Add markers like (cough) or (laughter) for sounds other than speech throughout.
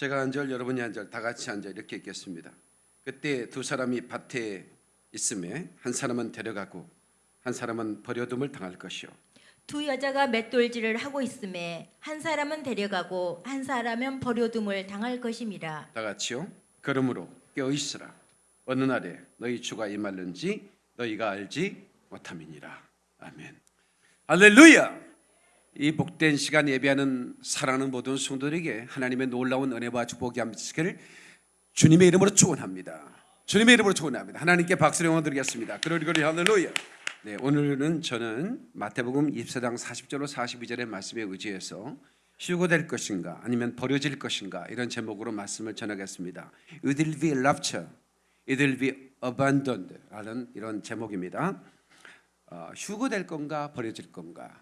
제가 한 절, 여러분이 한 절, 다 같이 한 절 이렇게 읽겠습니다. 그때 두 사람이 밭에 있음에 한 사람은 데려가고 한 사람은 버려둠을 당할 것이요. 두 여자가 맷돌질을 하고 있음에 한 사람은 데려가고 한 사람은 버려둠을 당할 것임이라. 다 같이요. 그러므로 깨어 있으라. 어느 날에 너희 주가 임할는지 너희가 알지 못함이니라. 아멘. 할렐루야. 이 복된 시간 예배하는 사랑하는 모든 성도들에게 하나님의 놀라운 은혜와 축복이 함께를 주님의 이름으로 축원합니다. 주님의 이름으로 축원합니다. 하나님께 박수를 영원 드리겠습니다. 그러리 그러리 할렐루야. 네, 오늘은 저는 마태복음 24장 40절로 42절의 말씀에 의지해서 휴고될 것인가 아니면 버려질 것인가 이런 제목으로 말씀을 전하겠습니다. It will be rapture, it will be abandoned 라는 이런 제목입니다. 어, 휴고될 건가 버려질 건가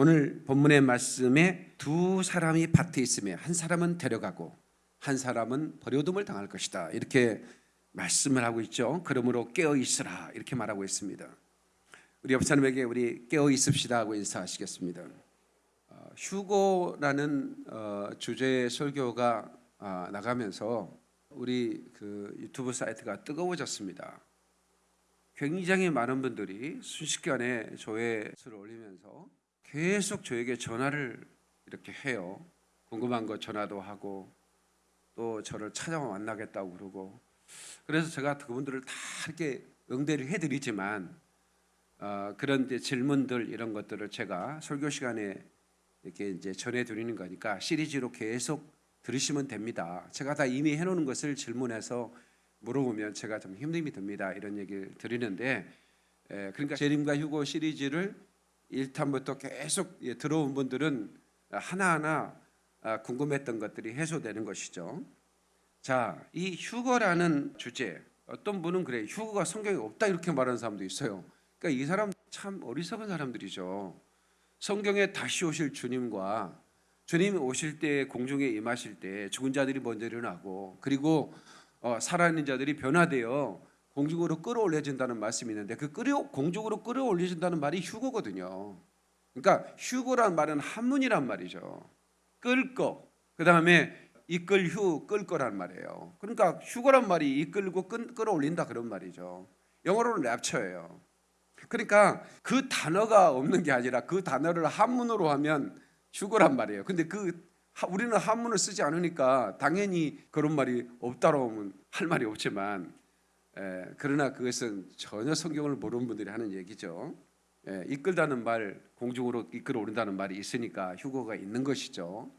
오늘 본문의 말씀에 두 사람이 밭에 있으며 한 사람은 데려가고 한 사람은 버려둠을 당할 것이다 이렇게 말씀을 하고 있죠. 그러므로 깨어 있으라 이렇게 말하고 있습니다. 우리 옆 사람에게 우리 깨어 있읍시다 하고 인사하시겠습니다. 어, 휴고라는 어, 주제의 설교가 아, 나가면서 우리 그 유튜브 사이트가 뜨거워졌습니다. 굉장히 많은 분들이 순식간에 조회수를 올리면서 계속 저에게 전화를 이렇게 해요. 궁금한 거 전화도 하고 또 저를 찾아 만나겠다고 그러고 그래서 제가 그분들을 다 이렇게 응대를 해드리지만 어, 그런 이제 질문들 이런 것들을 제가 설교 시간에 이렇게 이제 전해드리는 거니까 시리즈로 계속 들으시면 됩니다. 제가 다 이미 해놓은 것을 질문해서 물어보면 제가 좀 힘듦이 듭니다. 이런 얘기를 드리는데 에, 그러니까 재림과 휴고 시리즈를 1탄부터 계속 예, 들어온 분들은 하나하나 아, 궁금했던 것들이 해소되는 것이죠. 자, 이 휴거라는 주제 어떤 분은 그래 휴거가 성경에 없다 이렇게 말하는 사람도 있어요. 그러니까 이 사람 참 어리석은 사람들이죠. 성경에 다시 오실 주님과 주님이 오실 때 공중에 임하실 때 죽은 자들이 먼저 일어나고 그리고 어, 살아있는 자들이 변화되어 공중으로 끌어올려진다는 말씀이 있는데 그 끌어 공중으로 끌어올려진다는 말이 휴거거든요. 그러니까 휴거란 말은 한문이란 말이죠. 끌거. 그다음에 이끌 휴 끌 거란 말이에요. 그러니까 휴거란 말이 이끌고 끌, 끌어올린다 그런 말이죠. 영어로는 랩처예요. 그러니까 그 단어가 없는 게 아니라 그 단어를 한문으로 하면 휴거란 말이에요. 근데 그 우리는 한문을 쓰지 않으니까 당연히 그런 말이 없다고 하면 할 말이 없지만 에, 그러나 그것은 전혀 성경을 모르는 분들이 하는 얘기죠. 에, 이끌다는 말, 공중으로 이끌어 오른다는 말이 있으니까 휴거가 있는 것이죠.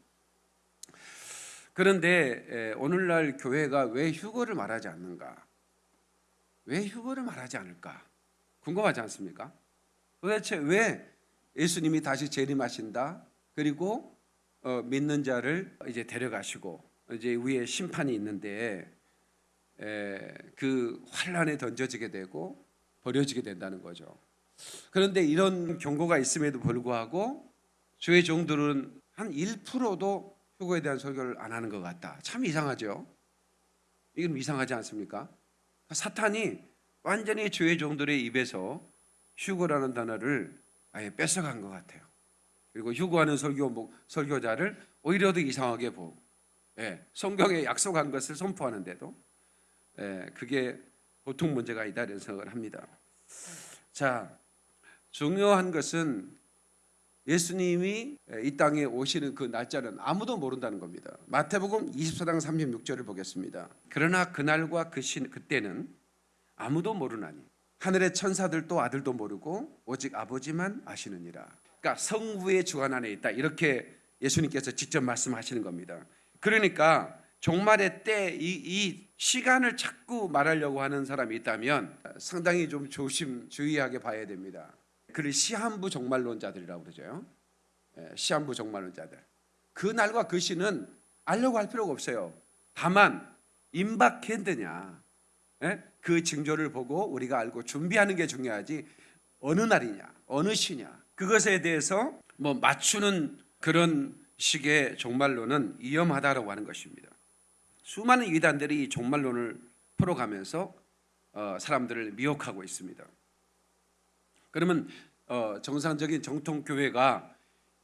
그런데 에, 오늘날 교회가 왜 휴거를 말하지 않는가? 왜 휴거를 말하지 않을까? 궁금하지 않습니까? 도대체 왜 예수님이 다시 재림하신다? 그리고 어, 믿는 자를 이제 데려가시고 이제 위에 심판이 있는데 에, 그 환란에 던져지게 되고 버려지게 된다는 거죠. 그런데 이런 경고가 있음에도 불구하고 주의 종들은 한 1%도 휴거에 대한 설교를 안 하는 것 같다. 참 이상하죠. 이건 이상하지 않습니까? 사탄이 완전히 주의 종들의 입에서 휴거라는 단어를 아예 뺏어간 것 같아요. 그리고 휴거하는 설교 뭐, 설교자를 오히려 더 이상하게 보고 예, 성경에 약속한 것을 선포하는데도 예, 그게 보통 문제가 있다 이런 생각을 합니다. 자, 중요한 것은 예수님이 이 땅에 오시는 그 날짜는 아무도 모른다는 겁니다. 마태복음 24장 36절을 보겠습니다. 그러나 그날과 그 시, 그때는 아무도 모르나니 하늘의 천사들도 아들도 모르고 오직 아버지만 아시느니라. 그러니까 성부의 주관 안에 있다. 이렇게 예수님께서 직접 말씀하시는 겁니다. 그러니까 종말의 때이이 시간을 자꾸 말하려고 하는 사람이 있다면 상당히 좀 조심 주의하게 봐야 됩니다. 그를 시한부 종말론자들이라고 그러죠. 예, 시한부 종말론자들. 그 날과 그 시는 알려고 할 필요가 없어요. 다만 임박했느냐, 예? 그 징조를 보고 우리가 알고 준비하는 게 중요하지 어느 날이냐, 어느 시냐 그것에 대해서 뭐 맞추는 그런 식의 종말론은 위험하다라고 하는 것입니다. 수많은 이단들이 이 종말론을 풀어가면서 어, 사람들을 미혹하고 있습니다. 그러면 어, 정상적인 정통 교회가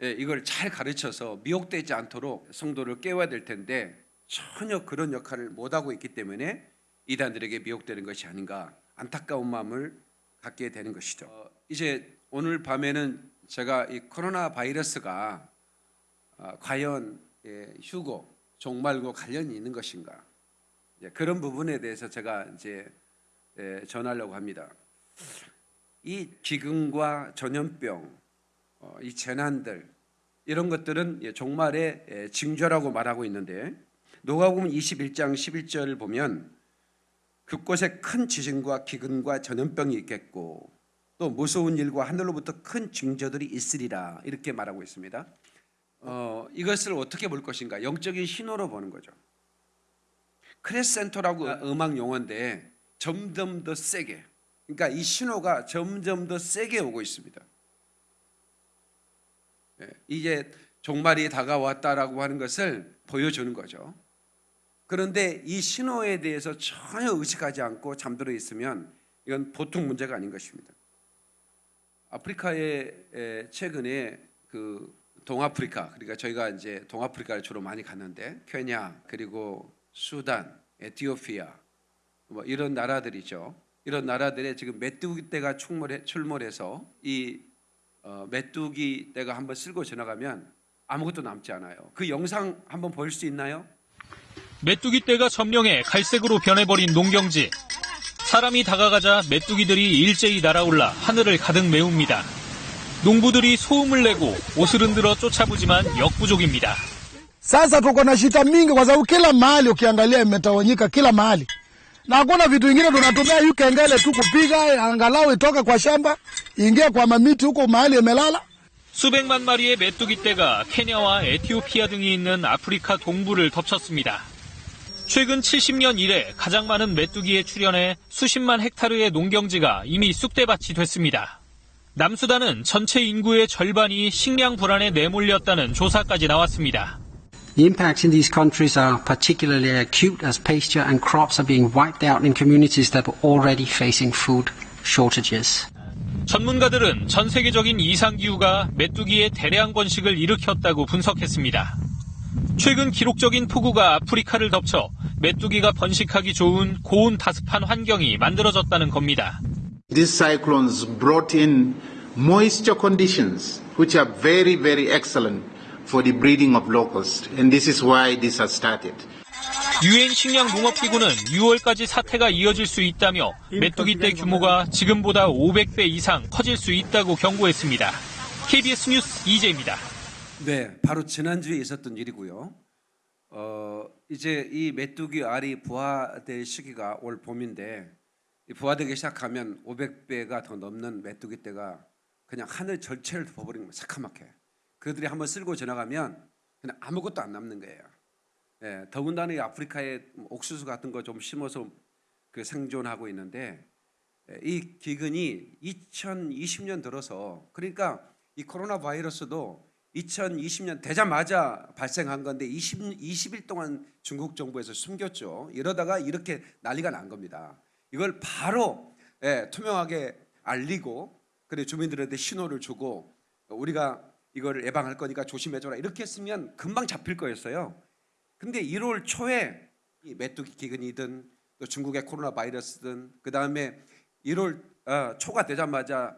예, 이걸 잘 가르쳐서 미혹되지 않도록 성도를 깨워야 될 텐데 전혀 그런 역할을 못 하고 있기 때문에 이단들에게 미혹되는 것이 아닌가 안타까운 마음을 갖게 되는 것이죠. 어, 이제 오늘 밤에는 제가 이 코로나 바이러스가 아, 과연 예, 휴고, 종말과 관련이 있는 것인가 예, 그런 부분에 대해서 제가 이제 예, 전하려고 합니다. 이 기근과 전염병, 어, 이 재난들 이런 것들은 예, 종말의 예, 징조라고 말하고 있는데 노가복음 21장 11절을 보면 그곳에 큰 지진과 기근과 전염병이 있겠고 또 무서운 일과 하늘로부터 큰 징조들이 있으리라 이렇게 말하고 있습니다. 어, 이것을 어떻게 볼 것인가? 영적인 신호로 보는 거죠. 크레센토라고 음악 용어인데 점점 더 세게. 그러니까 이 신호가 점점 더 세게 오고 있습니다. 예, 이제 종말이 다가왔다라고 하는 것을 보여주는 거죠. 그런데 이 신호에 대해서 전혀 의식하지 않고 잠들어 있으면 이건 보통 문제가 아닌 것입니다. 아프리카에 에, 최근에 그 동아프리카 그러니까 저희가 이제 동아프리카를 주로 많이 갔는데 케냐 그리고 수단, 에티오피아 뭐 이런 나라들이죠. 이런 나라들에 지금 메뚜기 떼가 출몰해, 출몰해서 이 어, 메뚜기 떼가 한번 쓸고 지나가면 아무것도 남지 않아요. 그 영상 한번 볼 수 있나요? 메뚜기 떼가 점령해 갈색으로 변해버린 농경지. 사람이 다가가자 메뚜기들이 일제히 날아올라 하늘을 가득 메웁니다. 농부들이 소음을 내고 옷을 흔들어 쫓아보지만 역부족입니다. Sasa tuko na shida mingi kwa sababu kila mahali ukiangalia imetawanyika kila mahali, na hakuna vitu vingine. Tunatumia hii kengele tu kupiga angalau itoke kwa shamba ingie kwa mamiti huko mahali imelala. 수백만 마리의 메뚜기 떼가 케냐와 에티오피아 등이 있는 아프리카 동부를 덮쳤습니다. 최근 70년 이래 가장 많은 메뚜기에 출현해 수십만 헥타르의 농경지가 이미 쑥대밭이 됐습니다. 남수단은 전체 인구의 절반이 식량 불안에 내몰렸다는 조사까지 나왔습니다. The impacts in these countries are particularly acute as pasture and crops are being wiped out in communities that were already facing food shortages. 전문가들은 전 세계적인 이상기후가 메뚜기의 대량 번식을 일으켰다고 분석했습니다. 최근 기록적인 폭우가 아프리카를 덮쳐 메뚜기가 번식하기 좋은 고온 다습한 환경이 만들어졌다는 겁니다. These cyclones brought in moisture conditions, which are very, very excellent for the breeding of locusts, and this is why this has started. 유엔 식량 농업기구는 6월까지 사태가 이어질 수 있다며 메뚜기 떼 규모가 지금보다 500배 이상 커질 수 있다고 경고했습니다. KBS 뉴스 이재입니다. 네, 바로 지난주에 있었던 일이고요. 어, 이제 이 메뚜기 알이 부화될 시기가 올 봄인데 이 부화되기 시작하면 500배가 더 넘는 메뚜기 떼가 그냥 하늘 전체를 덮어버리는 거예요. 새카맣게. 그들이 한번 쓸고 지나가면 그냥 아무것도 안 남는 거예요. 예, 더군다나 이 아프리카에 옥수수 같은 거 좀 심어서 그 생존하고 있는데 예, 이 기근이 2020년 들어서 그러니까 이 코로나 바이러스도 2020년 되자마자 발생한 건데 20, 20일 동안 중국 정부에서 숨겼죠. 이러다가 이렇게 난리가 난 겁니다. 이걸 바로 예, 투명하게 알리고 그래 주민들한테 신호를 주고 우리가 이걸 예방할 거니까 조심해줘라 이렇게 했으면 금방 잡힐 거였어요. 근데 1월 초에 이 메뚜기 기근이든 또 중국의 코로나 바이러스든 그 다음에 1월 어, 초가 되자마자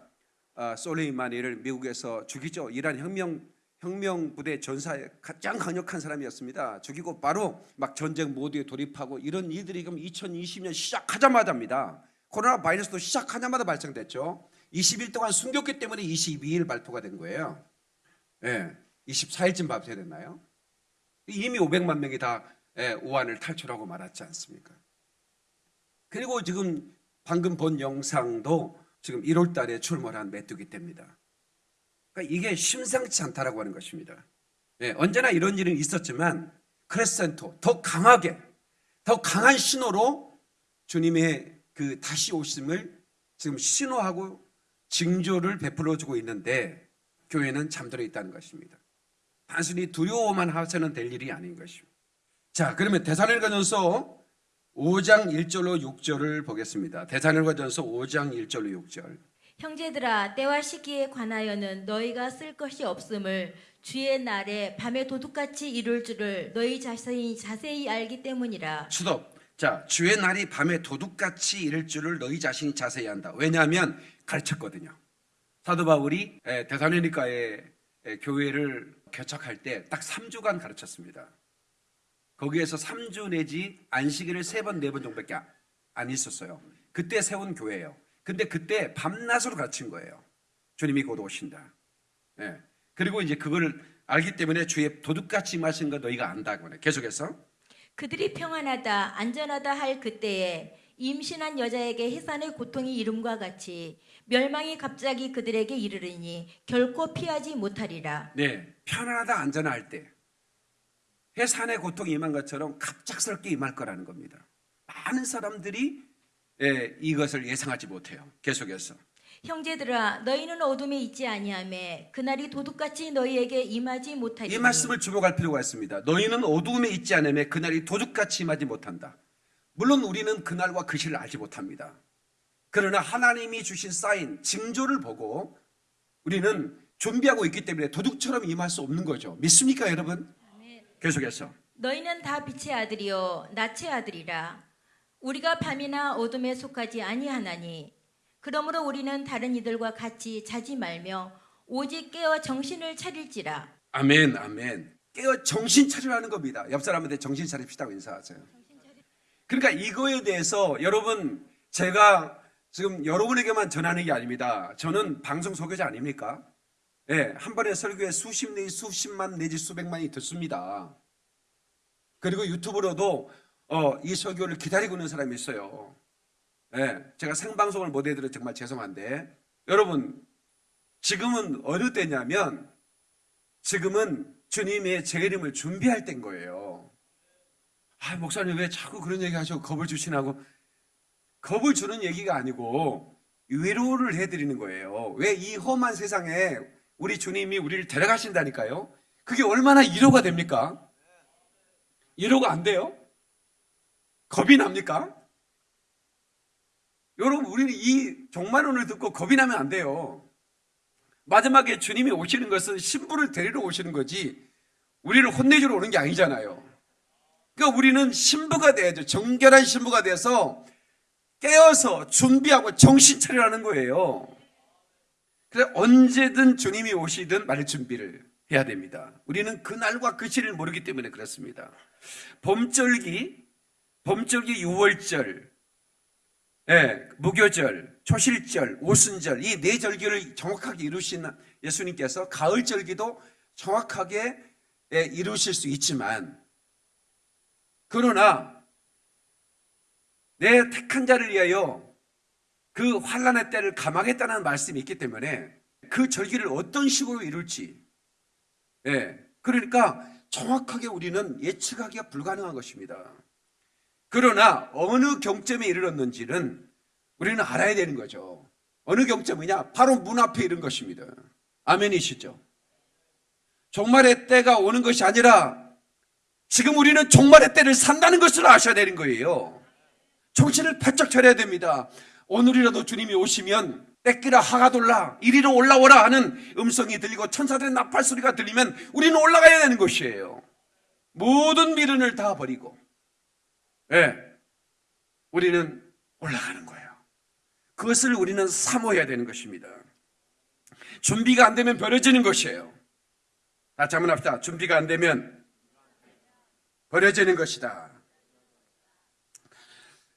어, 솔레이마니를 미국에서 죽이죠. 이란 혁명 혁명 부대 전사에 가장 강력한 사람이었습니다. 죽이고 바로 막 전쟁 모드에 돌입하고 이런 일들이 그럼 2020년 시작하자마자입니다. 코로나 바이러스도 시작하자마자 발생됐죠. 20일 동안 숨겼기 때문에 22일 발표가 된 거예요. 예, 24일쯤 발표됐나요? 이미 500만 명이 다 예, 우한을 탈출하고 말았지 않습니까? 그리고 지금 방금 본 영상도 지금 1월 달에 출몰한 메뚜기 떼입니다. 그러니까 이게 심상치 않다라고 하는 것입니다. 예, 언제나 이런 일은 있었지만 크레센토 더 강하게 더 강한 신호로 주님의 그 다시 오심을 지금 신호하고 징조를 베풀어 주고 있는데 교회는 잠들어 있다는 것입니다. 단순히 두려워만 하셔는 될 일이 아닌 것입니다. 자, 그러면 대사늘가전서 5장 1절로 6절을 보겠습니다. 대사늘가전서 5장 1절로 6절. 형제들아 때와 시기에 관하여는 너희가 쓸 것이 없음을 주의 날에 밤에 도둑같이 이룰 줄을 너희 자세히 자세히 알기 때문이라. 수도. 자, 주의 날이 밤에 도둑같이 이를 줄을 너희 자신이 자세히 한다. 왜냐하면 가르쳤거든요. 사도 바울이 에, 데살로니가의 에, 교회를 개척할 때 딱 3주간 가르쳤습니다. 거기에서 3주 내지 안식일을 3번, 4번 정도밖에 아- 안 있었어요. 그때 세운 교회예요. 근데 그때 밤낮으로 가르친 거예요. 주님이 곧 오신다. 예. 그리고 이제 그걸 알기 때문에 주의 도둑같이 마신 거 너희가 안다고 해. 계속해서 그들이 평안하다 안전하다 할 그때에 임신한 여자에게 해산의 고통이 이름과 같이 멸망이 갑자기 그들에게 이르르니 결코 피하지 못하리라. 네, 편안하다 안전할 때 해산의 고통이 임한 것처럼 갑작스럽게 임할 거라는 겁니다. 많은 사람들이 예, 이것을 예상하지 못해요. 계속해서 형제들아 너희는 어둠에 있지 아니하매 그날이 도둑같이 너희에게 임하지 못하리니 이 말씀을 주목할 필요가 있습니다. 너희는 어두움에 있지 않으면 그날이 도둑같이 임하지 못한다. 물론 우리는 그날과 그 시를 알지 못합니다. 그러나 하나님이 주신 사인, 징조를 보고 우리는 준비하고 있기 때문에 도둑처럼 임할 수 없는 거죠. 믿습니까, 여러분? 계속해서 너희는 다 빛의 아들이요 낯의 아들이라 우리가 밤이나 어둠에 속하지 아니하나니 그러므로 우리는 다른 이들과 같이 자지 말며 오직 깨어 정신을 차릴지라 아멘, 아멘. 깨어 정신 차리라는 겁니다. 옆 사람한테 정신 차립시다고 인사하세요. 그러니까 이거에 대해서 여러분 제가 지금 여러분에게만 전하는 게 아닙니다. 저는 방송 소개자 아닙니까? 예, 한 번에 설교에 수십 내지 수십만 내지 수백만이 듣습니다. 그리고 유튜브로도 어, 이 설교를 기다리고 있는 사람이 있어요. 예, 제가 생방송을 못 해드려 정말 죄송한데 여러분 지금은 어느 때냐면 지금은 주님의 재림을 준비할 때인 거예요. 아, 목사님 왜 자꾸 그런 얘기 하셔? 겁을 주시나고. 겁을 주는 얘기가 아니고 위로를 해드리는 거예요. 왜 이 험한 세상에 우리 주님이 우리를 데려가신다니까요? 그게 얼마나 위로가 됩니까? 위로가 안 돼요? 겁이 납니까? 여러분, 우리는 이 종말론을 듣고 겁이 나면 안 돼요. 마지막에 주님이 오시는 것은 신부를 데리러 오시는 거지 우리를 혼내주러 오는 게 아니잖아요. 그러니까 우리는 신부가 돼야죠. 정결한 신부가 돼서 깨어서 준비하고 정신 차리라는 거예요. 그래서 언제든 주님이 오시든 말 준비를 해야 됩니다. 우리는 그날과 그 시를 모르기 때문에 그렇습니다. 봄절기, 봄절기 6월절, 예, 무교절, 초실절, 오순절 이 네 절기를 정확하게 이루신 예수님께서 가을 절기도 정확하게 예, 이루실 수 있지만 그러나 내 택한 자를 위하여 그 환란의 때를 감하겠다는 말씀이 있기 때문에 그 절기를 어떤 식으로 이룰지 예, 그러니까 정확하게 우리는 예측하기가 불가능한 것입니다. 그러나 어느 경점에 이르렀는지는 우리는 알아야 되는 거죠. 어느 경점이냐? 바로 문 앞에 이른 것입니다. 아멘이시죠? 종말의 때가 오는 것이 아니라 지금 우리는 종말의 때를 산다는 것을 아셔야 되는 거예요. 정신을 바짝 차려야 됩니다. 오늘이라도 주님이 오시면 떼끼라 하가 돌라 이리로 올라오라 하는 음성이 들리고 천사들의 나팔 소리가 들리면 우리는 올라가야 되는 것이에요. 모든 미련을 다 버리고 예, 우리는 올라가는 거예요. 그것을 우리는 사모해야 되는 것입니다. 준비가 안 되면 버려지는 것이에요. 다시 한번 합시다. 준비가 안 되면 버려지는 것이다.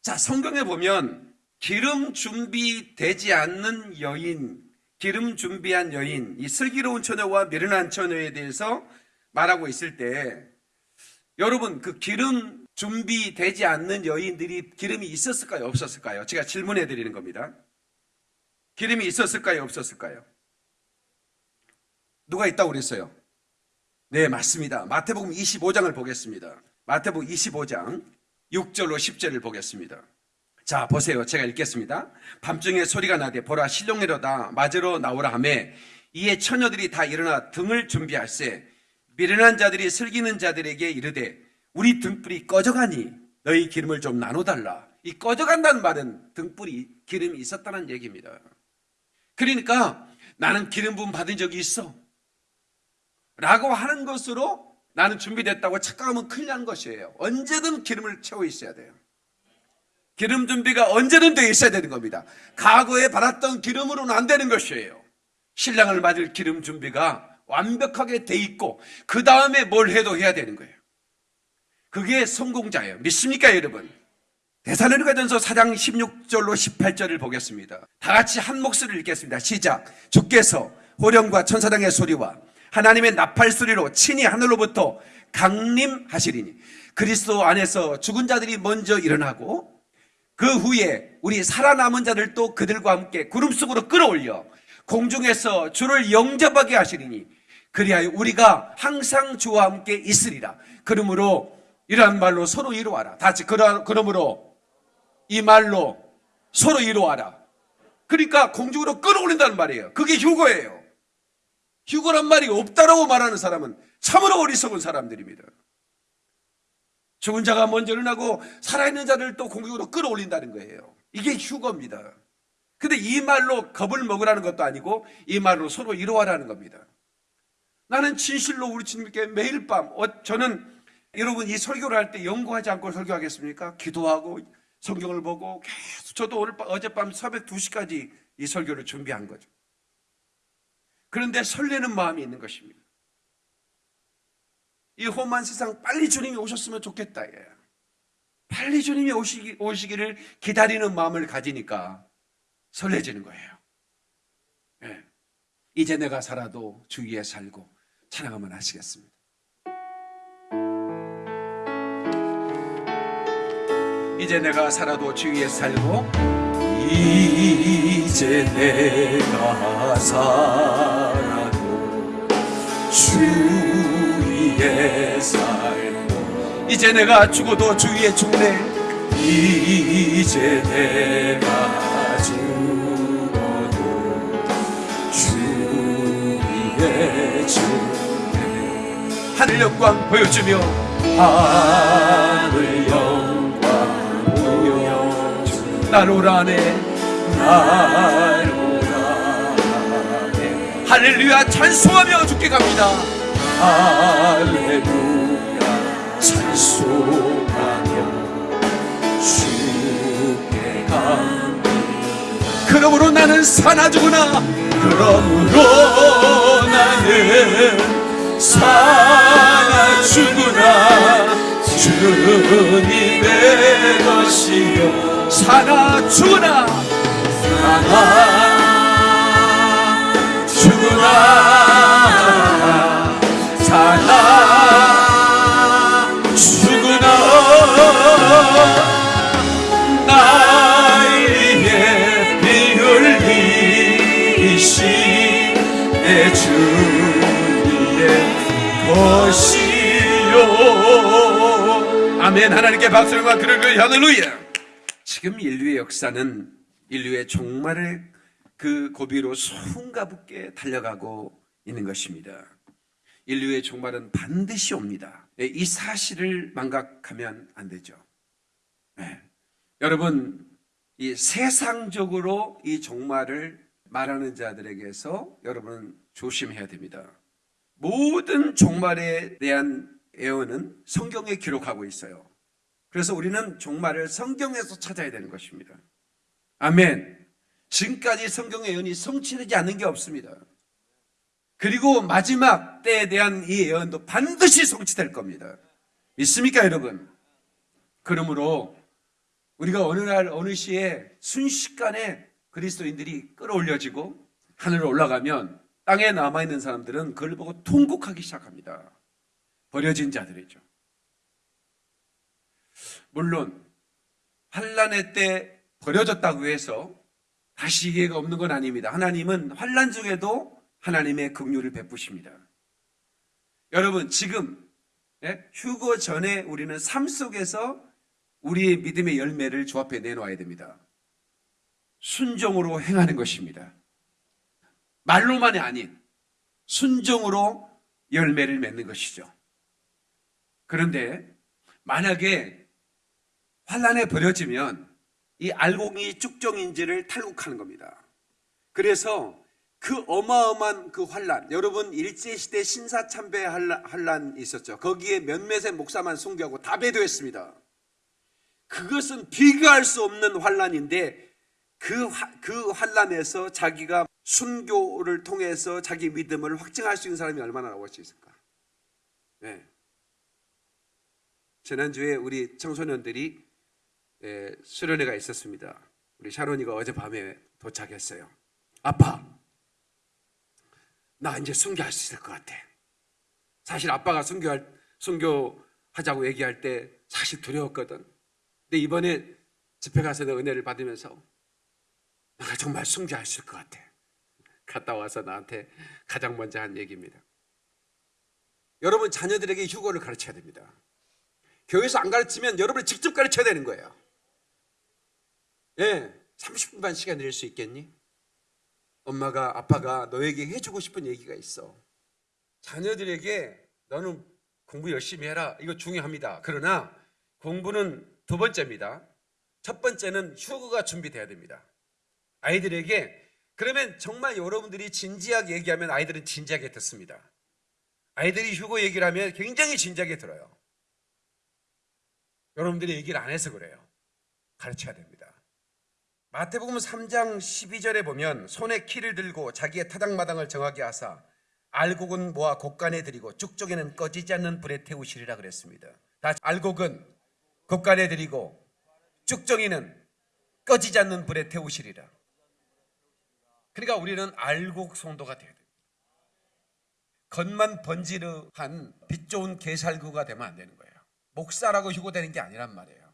자, 성경에 보면 기름 준비되지 않는 여인, 기름 준비한 여인, 이 슬기로운 처녀와 미련한 처녀에 대해서 말하고 있을 때 여러분 그 기름 준비되지 않는 여인들이 기름이 있었을까요? 없었을까요? 제가 질문해 드리는 겁니다. 기름이 있었을까요? 없었을까요? 누가 있다고 그랬어요? 네, 맞습니다. 마태복음 25장을 보겠습니다. 마태복음 25장 6절로 10절을 보겠습니다. 자, 보세요. 제가 읽겠습니다. 밤중에 소리가 나되 보라 실록내로다 맞으러 나오라 하매 이에 처녀들이 다 일어나 등을 준비할세 미련한 자들이 슬기는 자들에게 이르되 우리 등불이 꺼져가니 너희 기름을 좀 나눠달라. 이 꺼져간다는 말은 등불이 기름이 있었다는 얘기입니다. 그러니까 나는 기름 부음 받은 적이 있어. 라고 하는 것으로 나는 준비됐다고 착각하면 큰일 나는 것이에요. 언제든 기름을 채워 있어야 돼요. 기름 준비가 언제든 되어 있어야 되는 겁니다. 과거에 받았던 기름으로는 안 되는 것이에요. 신랑을 맞을 기름 준비가 완벽하게 돼 있고 그 다음에 뭘 해도 해야 되는 거예요. 그게 성공자예요. 믿습니까, 여러분? 대사로니가 전서 4장 16절로 18절을 보겠습니다. 다 같이 한 목소리를 읽겠습니다. 시작. 주께서 호령과 천사장의 소리와 하나님의 나팔 소리로 친히 하늘로부터 강림하시리니 그리스도 안에서 죽은 자들이 먼저 일어나고 그 후에 우리 살아남은 자들도 그들과 함께 구름 속으로 끌어올려 공중에서 주를 영접하게 하시리니 그리하여 우리가 항상 주와 함께 있으리라. 그러므로 이러한 말로 서로 이루어라. 다 같이 그러, 그러므로 이 말로 서로 이루어라. 그러니까 공중으로 끌어올린다는 말이에요. 그게 휴거예요. 휴거란 말이 없다라고 말하는 사람은 참으로 어리석은 사람들입니다. 죽은 자가 먼저 일어나고 살아있는 자를 또 공중으로 끌어올린다는 거예요. 이게 휴거입니다. 근데 이 말로 겁을 먹으라는 것도 아니고 이 말로 서로 이루어라는 겁니다. 나는 진실로 우리 주님께 매일 밤, 어, 저는 여러분 이 설교를 할 때 연구하지 않고 설교하겠습니까? 기도하고 성경을 보고 계속 저도 오늘 밤- 어젯밤 새벽 2시까지 이 설교를 준비한 거죠. 그런데 설레는 마음이 있는 것입니다. 이 험한 세상 빨리 주님이 오셨으면 좋겠다. 예. 빨리 주님이 오시기, 오시기를 기다리는 마음을 가지니까 설레지는 거예요. 예. 이제 내가 살아도 주 위에 살고 찬양하면 하시겠습니다. 이제 내가 살아도 주 위에 살고 이제 내가 살아도 주 위에 살고 이제 내가 죽어도 주 위에 죽네. 이제 내가 죽어도 주 위에 죽네. 하늘 영광 보여주며 하 오라네 날 오라네. 할렐루야 찬송하며 죽게 갑니다. 할렐루야 찬송하며 죽게 갑니다. 그러므로 나는 사나 죽으나. 그러므로 나는 사나 죽으나. 주님의 것이요 사나 죽으나. 사나 죽으나. 사나 죽으나. 나에게 피 흘리신 내 주님의 것이요. 아멘. 하나님께 박수와 그를 할렐루야 지금 인류의 역사는 인류의 종말을 그 고비로 숨가붙게 달려가고 있는 것입니다 인류의 종말은 반드시 옵니다 예, 이 사실을 망각하면 안 되죠 네. 여러분, 이 세상적으로 이 종말을 말하는 자들에게서 여러분 조심해야 됩니다. 모든 종말에 대한 예언은 성경에 기록하고 있어요. 그래서 우리는 종말을 성경에서 찾아야 되는 것입니다. 아멘. 지금까지 성경의 예언이 성취되지 않는 게 없습니다. 그리고 마지막 때에 대한 이 예언도 반드시 성취될 겁니다. 믿습니까, 여러분? 그러므로 우리가 어느 날 어느 시에 순식간에 그리스도인들이 끌어올려지고 하늘로 올라가면 땅에 남아있는 사람들은 그걸 보고 통곡하기 시작합니다. 버려진 자들이죠. 물론 환란의 때 버려졌다고 해서 다시 기회가 없는 건 아닙니다. 하나님은 환란 중에도 하나님의 긍휼을 베푸십니다. 여러분 지금 예? 휴거 전에 우리는 삶 속에서 우리의 믿음의 열매를 주 앞에 내놓아야 됩니다. 순종으로 행하는 것입니다. 말로만이 아닌 순종으로 열매를 맺는 것이죠. 그런데 만약에 환란에 버려지면 이 알곡이 쭉정인지를 탈곡하는 겁니다. 그래서 그 어마어마한 그 환란, 여러분 일제 시대 신사참배 환란, 있었죠. 거기에 몇몇의 목사만 순교하고 다 배도했습니다. 그것은 비교할 수 없는 환란인데 그, 화- 그 환란에서 자기가 순교를 통해서 자기 믿음을 확증할 수 있는 사람이 얼마나 나올 수 있을까? 네. 지난주에 우리 청소년들이 에, 수련회가 있었습니다. 우리 샤론이가 어젯밤에 도착했어요. 아빠, 나 이제 순교할 수 있을 것 같아. 사실 아빠가 순교할, 순교하자고 얘기할 때 사실 두려웠거든. 근데 이번에 집회 가서 내 은혜를 받으면서 내가 정말 순교할 수 있을 것 같아. 갔다 와서 나한테 가장 먼저 한 얘기입니다. 여러분 자녀들에게 휴거를 가르쳐야 됩니다. 교회에서 안 가르치면 여러분이 직접 가르쳐야 되는 거예요. 예, 30분만 시간 낼수 있겠니? 엄마가 아빠가 너에게 해주고 싶은 얘기가 있어. 자녀들에게 너는 공부 열심히 해라. 이거 중요합니다. 그러나 공부는 두 번째입니다. 첫 번째는 휴거가 준비돼야 됩니다. 아이들에게 그러면 정말 여러분들이 진지하게 얘기하면 아이들은 진지하게 듣습니다. 아이들이 휴거 얘기를 하면 굉장히 진지하게 들어요. 여러분들이 얘기를 안 해서 그래요. 가르쳐야 됩니다. 마태복음 3장 12절에 보면 손에 키를 들고 자기의 타작마당을 정하게 하사 알곡은 모아 곡간에 들이고 쭉쪽에는 꺼지지 않는 불에 태우시리라 그랬습니다. 다 알곡은 곡간에 들이고 쭉정이는 꺼지지 않는 불에 태우시리라. 그러니까 우리는 알곡 성도가 돼야 됩니다. 겉만 번지르한 빛 좋은 개살구가 되면 안 되는 거예요. 목사라고 휴고되는 게 아니란 말이에요.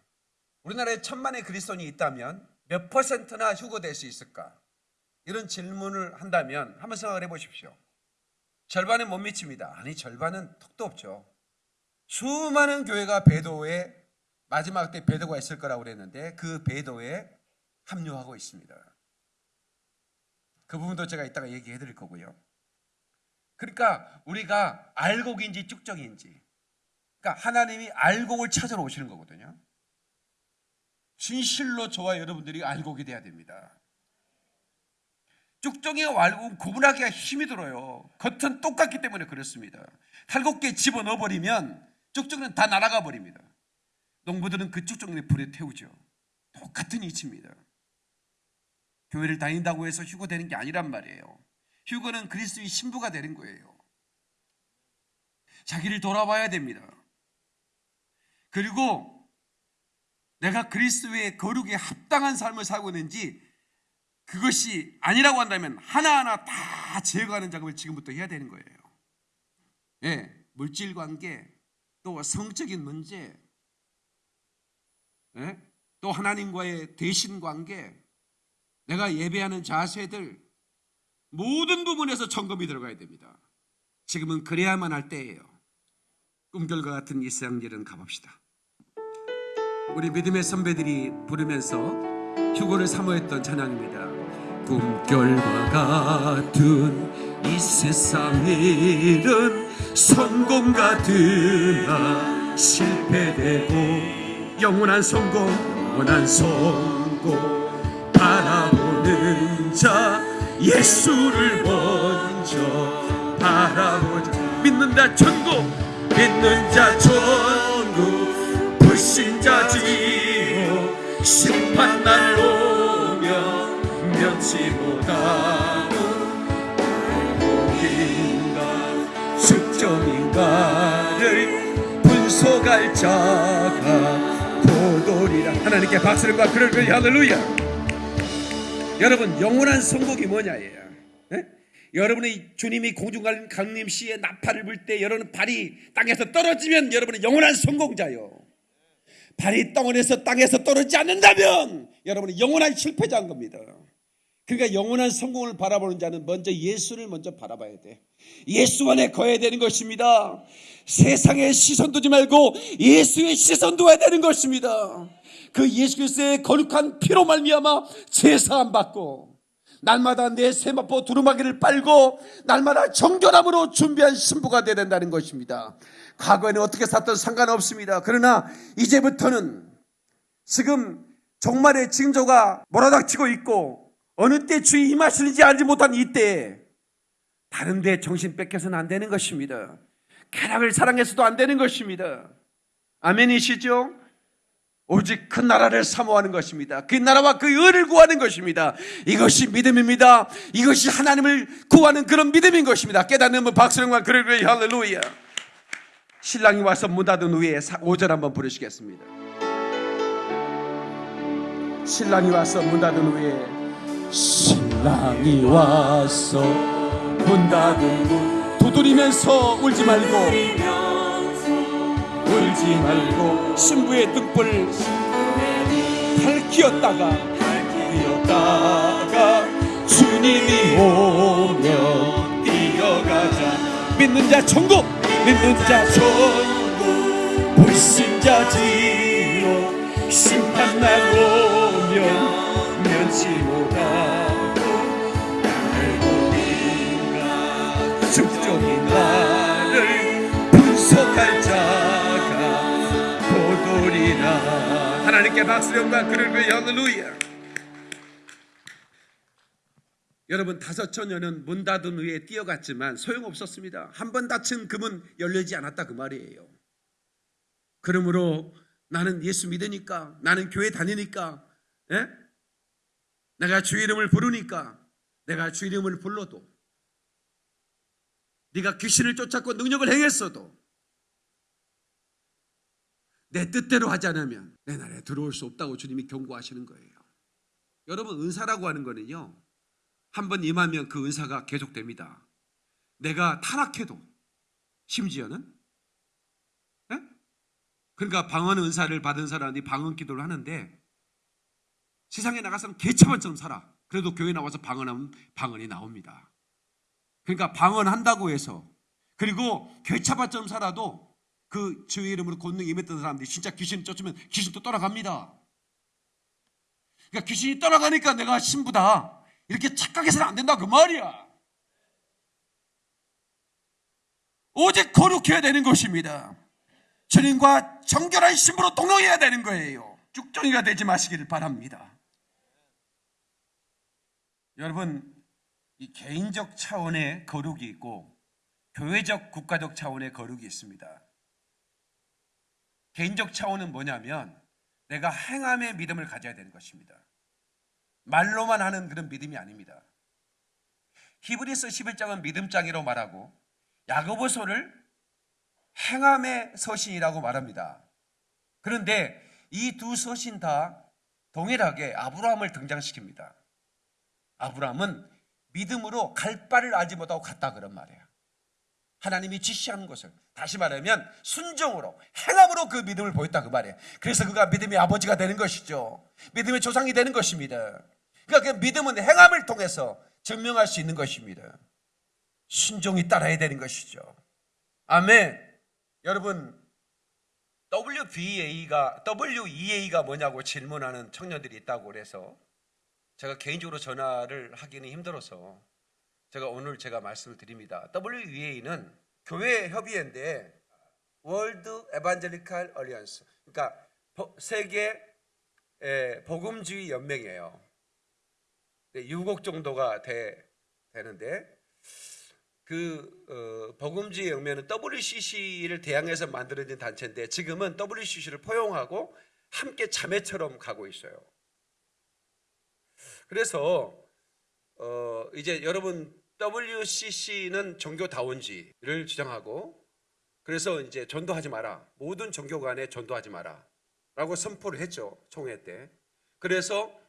우리나라에 천만의 그리스도인이 있다면 몇 퍼센트나 휴고될 수 있을까? 이런 질문을 한다면 한번 생각을 해보십시오. 절반은 못 미칩니다. 아니 절반은 턱도 없죠. 수많은 교회가 배도에 마지막 때 배도가 있을 거라고 그랬는데 그 배도에 합류하고 있습니다. 그 부분도 제가 이따가 얘기해 드릴 거고요. 그러니까 우리가 알곡인지 쭉정인지 그러니까 하나님이 알곡을 찾으러 오시는 거거든요. 진실로 저와 여러분들이 알곡이 돼야 됩니다. 쭉정이와 알곡은 구분하기가 힘이 들어요. 겉은 똑같기 때문에 그렇습니다. 탈곡기에 집어넣어 버리면 쭉정이는 다 날아가 버립니다. 농부들은 그 쭉정이를 불에 태우죠. 똑같은 이치입니다. 교회를 다닌다고 해서 휴거되는 게 아니란 말이에요. 휴거는 그리스도의 신부가 되는 거예요. 자기를 돌아봐야 됩니다. 그리고 내가 그리스도의 거룩에 합당한 삶을 살고 있는지 그것이 아니라고 한다면 하나하나 다 제거하는 작업을 지금부터 해야 되는 거예요. 예, 물질 관계, 또 성적인 문제, 예? 또 하나님과의 대신 관계, 내가 예배하는 자세들 모든 부분에서 점검이 들어가야 됩니다. 지금은 그래야만 할 때예요. 꿈결과 같은 이 세상 일은 가봅시다. 우리 믿음의 선배들이 부르면서 휴고를 사모했던 찬양입니다. 꿈결과 같은 이 세상 일은 성공 같으나 실패되고 영원한 성공, 영원한 성공 바라보는 자 예수를 먼저 바라보자. 믿는 자 천국! 믿는 자 천국 불신자 지옥 심판날 오면 면치 못하고 행복인가 숙정인가를 분석할 자가 보돌이라. 하나님께 박수를 받 그럴 거예요 할렐루야. 여러분 영원한 성공이 뭐냐예요. 예? 여러분의 주님이 공중간 강림 시에 나팔을 불 때 여러분 발이 땅에서 떨어지면 여러분은 영원한 성공자요 발이 땅원에서 땅에서 떨어지지 않는다면 여러분은 영원한 실패자인 겁니다. 그러니까 영원한 성공을 바라보는 자는 먼저 예수를 먼저 바라봐야 돼. 예수 안에 거해야 되는 것입니다. 세상의 시선 두지 말고 예수의 시선 둬야 되는 것입니다. 그 예수 그리스도의 거룩한 피로 말미암아 제사함 받고 날마다 내 세마포 두루마기를 빨고 날마다 정결함으로 준비한 신부가 되어야 된다는 것입니다. 과거에는 어떻게 살던 상관없습니다. 그러나 이제부터는 지금 종말의 징조가 몰아닥치고 있고 어느 때 주의 임하시는지 알지 못한 이때에 다른 데 정신 뺏겨서는 안 되는 것입니다. 쾌락을 사랑해서도 안 되는 것입니다. 아멘이시죠? 오직 그 나라를 사모하는 것입니다. 그 나라와 그 의를 구하는 것입니다. 이것이 믿음입니다. 이것이 하나님을 구하는 그런 믿음인 것입니다. 깨닫는 분 박수령과 그러그러 할렐루야. 신랑이 와서 문 닫은 후에 5절 한번 부르시겠습니다. 신랑이 와서 문 닫은 후에 신랑이 와서 문 닫은 후 두드리면서 울지 말고 울지 말고 신부의 등불 밝히었다가 밝히었다가 주님이 오면 뛰어가자 믿는 자 천국 믿는 자 천국 불신자 지로 심판날 오면 면치 못하고 알고 인가 죽종이 나를 분석할 자가 보돌이라. 하나님께 박수령과 그를 그 할렐루야 여러분 다섯 처녀는 문 닫은 후에 뛰어갔지만 소용없었습니다. 한 번 닫힌 금은 열리지 않았다 그 말이에요. 그러므로 나는 예수 믿으니까 나는 교회 다니니까 예? 내가 주 이름을 부르니까 내가 주 이름을 불러도 네가 귀신을 쫓았고 능력을 행했어도 내 뜻대로 하지 않으면 내 나라에 들어올 수 없다고 주님이 경고하시는 거예요. 여러분 은사라고 하는 거는요. 한 번 임하면 그 은사가 계속됩니다. 내가 타락해도 심지어는 예? 그러니까 방언 은사를 받은 사람이 방언 기도를 하는데 세상에 나가서는 개처럼처럼 살아. 그래도 교회 나와서 방언하면 방언이 나옵니다. 그러니까 방언한다고 해서 그리고 개차밭처럼 살아도 그 주의 이름으로 권능 임했던 사람들이 진짜 귀신 쫓으면 귀신도 떠나갑니다. 그러니까 귀신이 떠나가니까 내가 신부다. 이렇게 착각해서는 안 된다 그 말이야. 오직 거룩해야 되는 것입니다. 주님과 정결한 신부로 동행해야 되는 거예요. 쭉정이가 되지 마시기를 바랍니다. 여러분, 이 개인적 차원의 거룩이 있고 교회적 국가적 차원의 거룩이 있습니다. 개인적 차원은 뭐냐면 내가 행함의 믿음을 가져야 되는 것입니다. 말로만 하는 그런 믿음이 아닙니다. 히브리서 11장은 믿음장이라고 말하고 야고보서를 행함의 서신이라고 말합니다. 그런데 이 두 서신 다 동일하게 아브라함을 등장시킵니다. 아브라함은 믿음으로 갈 바를 알지 못하고 갔다 그런 말이에요. 하나님이 지시하는 것을 다시 말하면 순종으로 행함으로 그 믿음을 보였다 그 말이에요. 그래서 그가 믿음의 아버지가 되는 것이죠. 믿음의 조상이 되는 것입니다. 그러니까 그 믿음은 행함을 통해서 증명할 수 있는 것입니다. 순종이 따라야 되는 것이죠. 아멘. 여러분 WBA가 WEA가 뭐냐고 질문하는 청년들이 있다고 그래서 제가 개인적으로 전화를 하기는 힘들어서 제가 오늘 제가 말씀을 드립니다. WEA는 교회 협의회인데 월드 에반젤리칼 얼리언스 그러니까 버- 세계 에, 복음주의 연맹이에요. 6억 정도가 돼, 되는데 그 어, 복음주의 연맹은 WCC를 대항해서 만들어진 단체인데 지금은 WCC를 포용하고 함께 자매처럼 가고 있어요. 그래서 어, 이제 여러분 WCC는 종교다원지를 주장하고 그래서 이제 전도하지 마라. 모든 종교 간에 전도하지 마라. 라고 선포를 했죠. 총회 때. 그래서 어,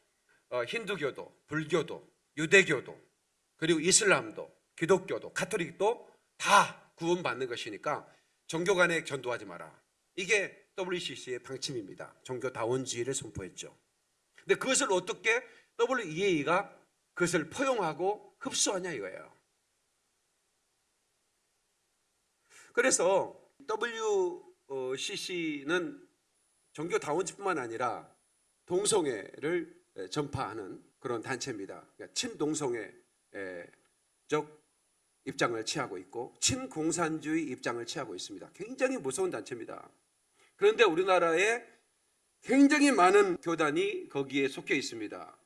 힌두교도, 불교도, 유대교도, 그리고 이슬람도, 기독교도, 가톨릭도 다 구원받는 것이니까 종교 간에 전도하지 마라. 이게 WCC의 방침입니다. 종교다원주의를 선포했죠. 근데 그것을 어떻게 WEA가 그것을 포용하고 흡수하냐 이거예요. 그래서 WCC는 종교다원지뿐만 아니라 동성애를 전파하는 그런 단체입니다. 그러니까 친동성애적 입장을 취하고 있고 친공산주의 입장을 취하고 있습니다. 굉장히 무서운 단체입니다. 그런데 우리나라에 굉장히 많은 교단이 거기에 속해 있습니다.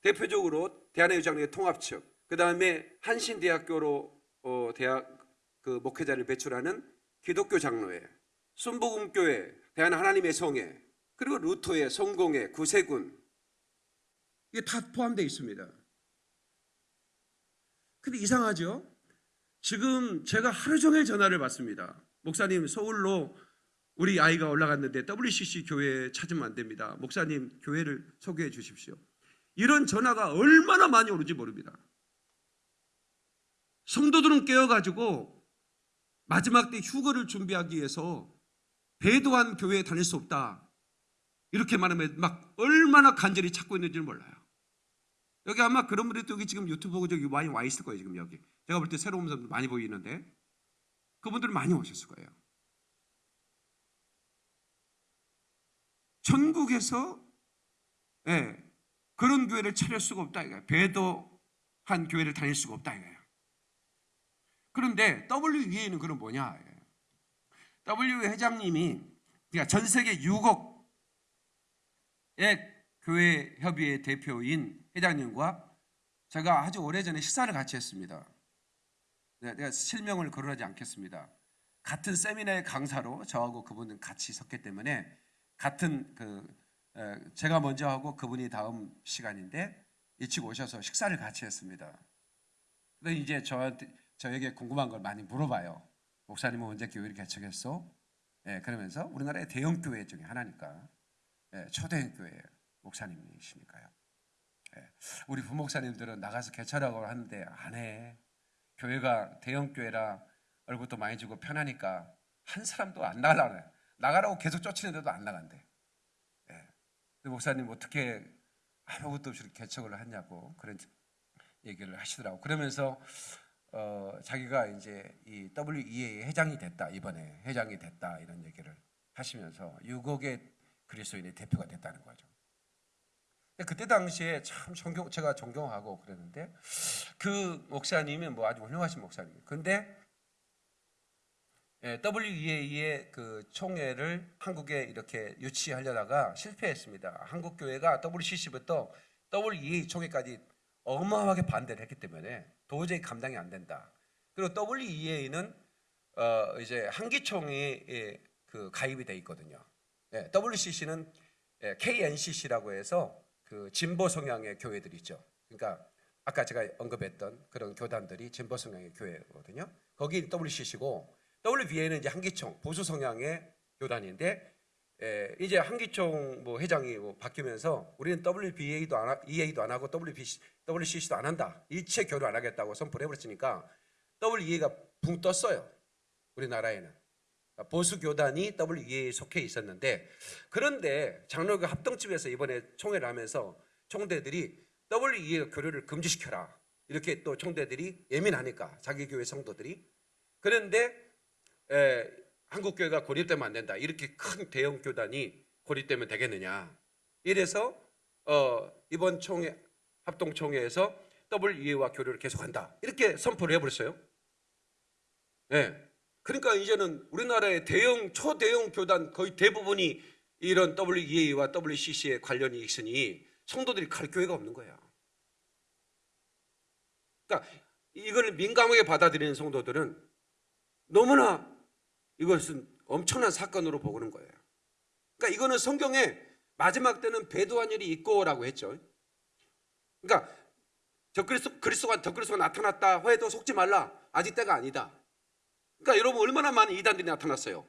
대표적으로 대한의장의 통합 측, 그 다음에 한신대학교로 어, 대학 그 목회자를 배출하는 기독교 장로회, 순복음교회, 대한 하나님의 성회, 그리고 루터의 성공회, 구세군 이게 다 포함되어 있습니다. 근데 이상하죠? 지금 제가 하루 종일 전화를 받습니다. 목사님 서울로 우리 아이가 올라갔는데 WCC 교회 찾으면 안 됩니다. 목사님 교회를 소개해 주십시오. 이런 전화가 얼마나 많이 오는지 모릅니다. 성도들은 깨어가지고 마지막 때 휴거를 준비하기 위해서 배도한 교회에 다닐 수 없다. 이렇게 말하면 막 얼마나 간절히 찾고 있는지를 몰라요. 여기 아마 그런 분들이 또 여기 지금 유튜브 보고 저기 많이 와 있을 거예요. 지금 여기. 제가 볼 때 새로운 사람들 많이 보이는데 그분들 많이 오셨을 거예요. 전국에서 예, 그런 교회를 차릴 수가 없다 이거예요. 배도한 교회를 다닐 수가 없다 이거예요. 그런데 WEA는 그럼 뭐냐? W 회장님이 그러니까 전 세계 6억의 교회 협의회 대표인 회장님과 제가 아주 오래전에 식사를 같이 했습니다. 네, 내가 실명을 거론하지 않겠습니다. 같은 세미나의 강사로 저하고 그분은 같이 섰기 때문에 같은 그 에, 제가 먼저 하고 그분이 다음 시간인데 일찍 오셔서 식사를 같이 했습니다. 근데 이제 저한테 저에게 궁금한 걸 많이 물어봐요. 목사님은 언제 교회를 개척했어? 예, 그러면서 우리나라의 대형 교회 중에 하나니까 예, 초대형 교회 목사님이시니까요. 예, 우리 부목사님들은 나가서 개척하고 하는데 안 해. 교회가 대형 교회라 얼굴도 많이 주고 편하니까 한 사람도 안 해. 나가라고 계속 쫓이는데도 안 나간대. 예. 목사님 어떻게 아무것도 없이 개척을 하냐고 그런 얘기를 하시더라고. 그러면서 어, 자기가 이제 이 WEA 회장이 됐다 이번에 회장이 됐다 이런 얘기를 하시면서 6억의 그리스도인의 대표가 됐다는 거죠. 그때 당시에 참 존경 제가 존경하고 그랬는데 그 목사님이 뭐 아주 훌륭하신 목사님. 근데 예, WEA의 그 총회를 한국에 이렇게 유치하려다가 실패했습니다. 한국 교회가 WCC부터 WEA 총회까지 어마어마하게 반대를 했기 때문에 도저히 감당이 안 된다. 그리고 WEA는 어 이제 한기총이 예, 그 가입이 돼 있거든요. 예, WCC는 예, KNCC라고 해서 그 진보 성향의 교회들 있죠. 그러니까 아까 제가 언급했던 그런 교단들이 진보 성향의 교회거든요. 거기 WCC고 WBA는 이제 한기총 보수 성향의 교단인데 에, 이제 한기총 뭐 회장이 뭐 바뀌면서 우리는 WBA도 안 하, EA도 안 하고 WBC, WCC도 안 한다. 일체 교류 안 하겠다고 선포를 해버렸으니까 WEA가 붕 떴어요. 우리나라에는 보수 교단이 WEA에 속해 있었는데 그런데 장로교 합동집에서 이번에 총회를 하면서 총대들이 WEA 교류를 금지시켜라 이렇게 또 총대들이 예민하니까 자기 교회 성도들이 그런데 에, 한국 교회가 고립되면 안 된다. 이렇게 큰 대형 교단이 고립되면 되겠느냐. 이래서 어, 이번 총회 합동 총회에서 WEA와 교류를 계속한다. 이렇게 선포를 해버렸어요. 네. 그러니까 이제는 우리나라의 대형 초대형 교단 거의 대부분이 이런 WEA와 WCC에 관련이 있으니 성도들이 갈 교회가 없는 거야. 그러니까 이걸 민감하게 받아들이는 성도들은 너무나 이것은 엄청난 사건으로 보는 거예요. 그러니까 이거는 성경에 마지막 때는 배도한 일이 있고라고 했죠. 그러니까 저 그리스도 그리스도가 저 그리스도가 나타났다 해도 속지 말라. 아직 때가 아니다. 그러니까 여러분 얼마나 많은 이단들이 나타났어요.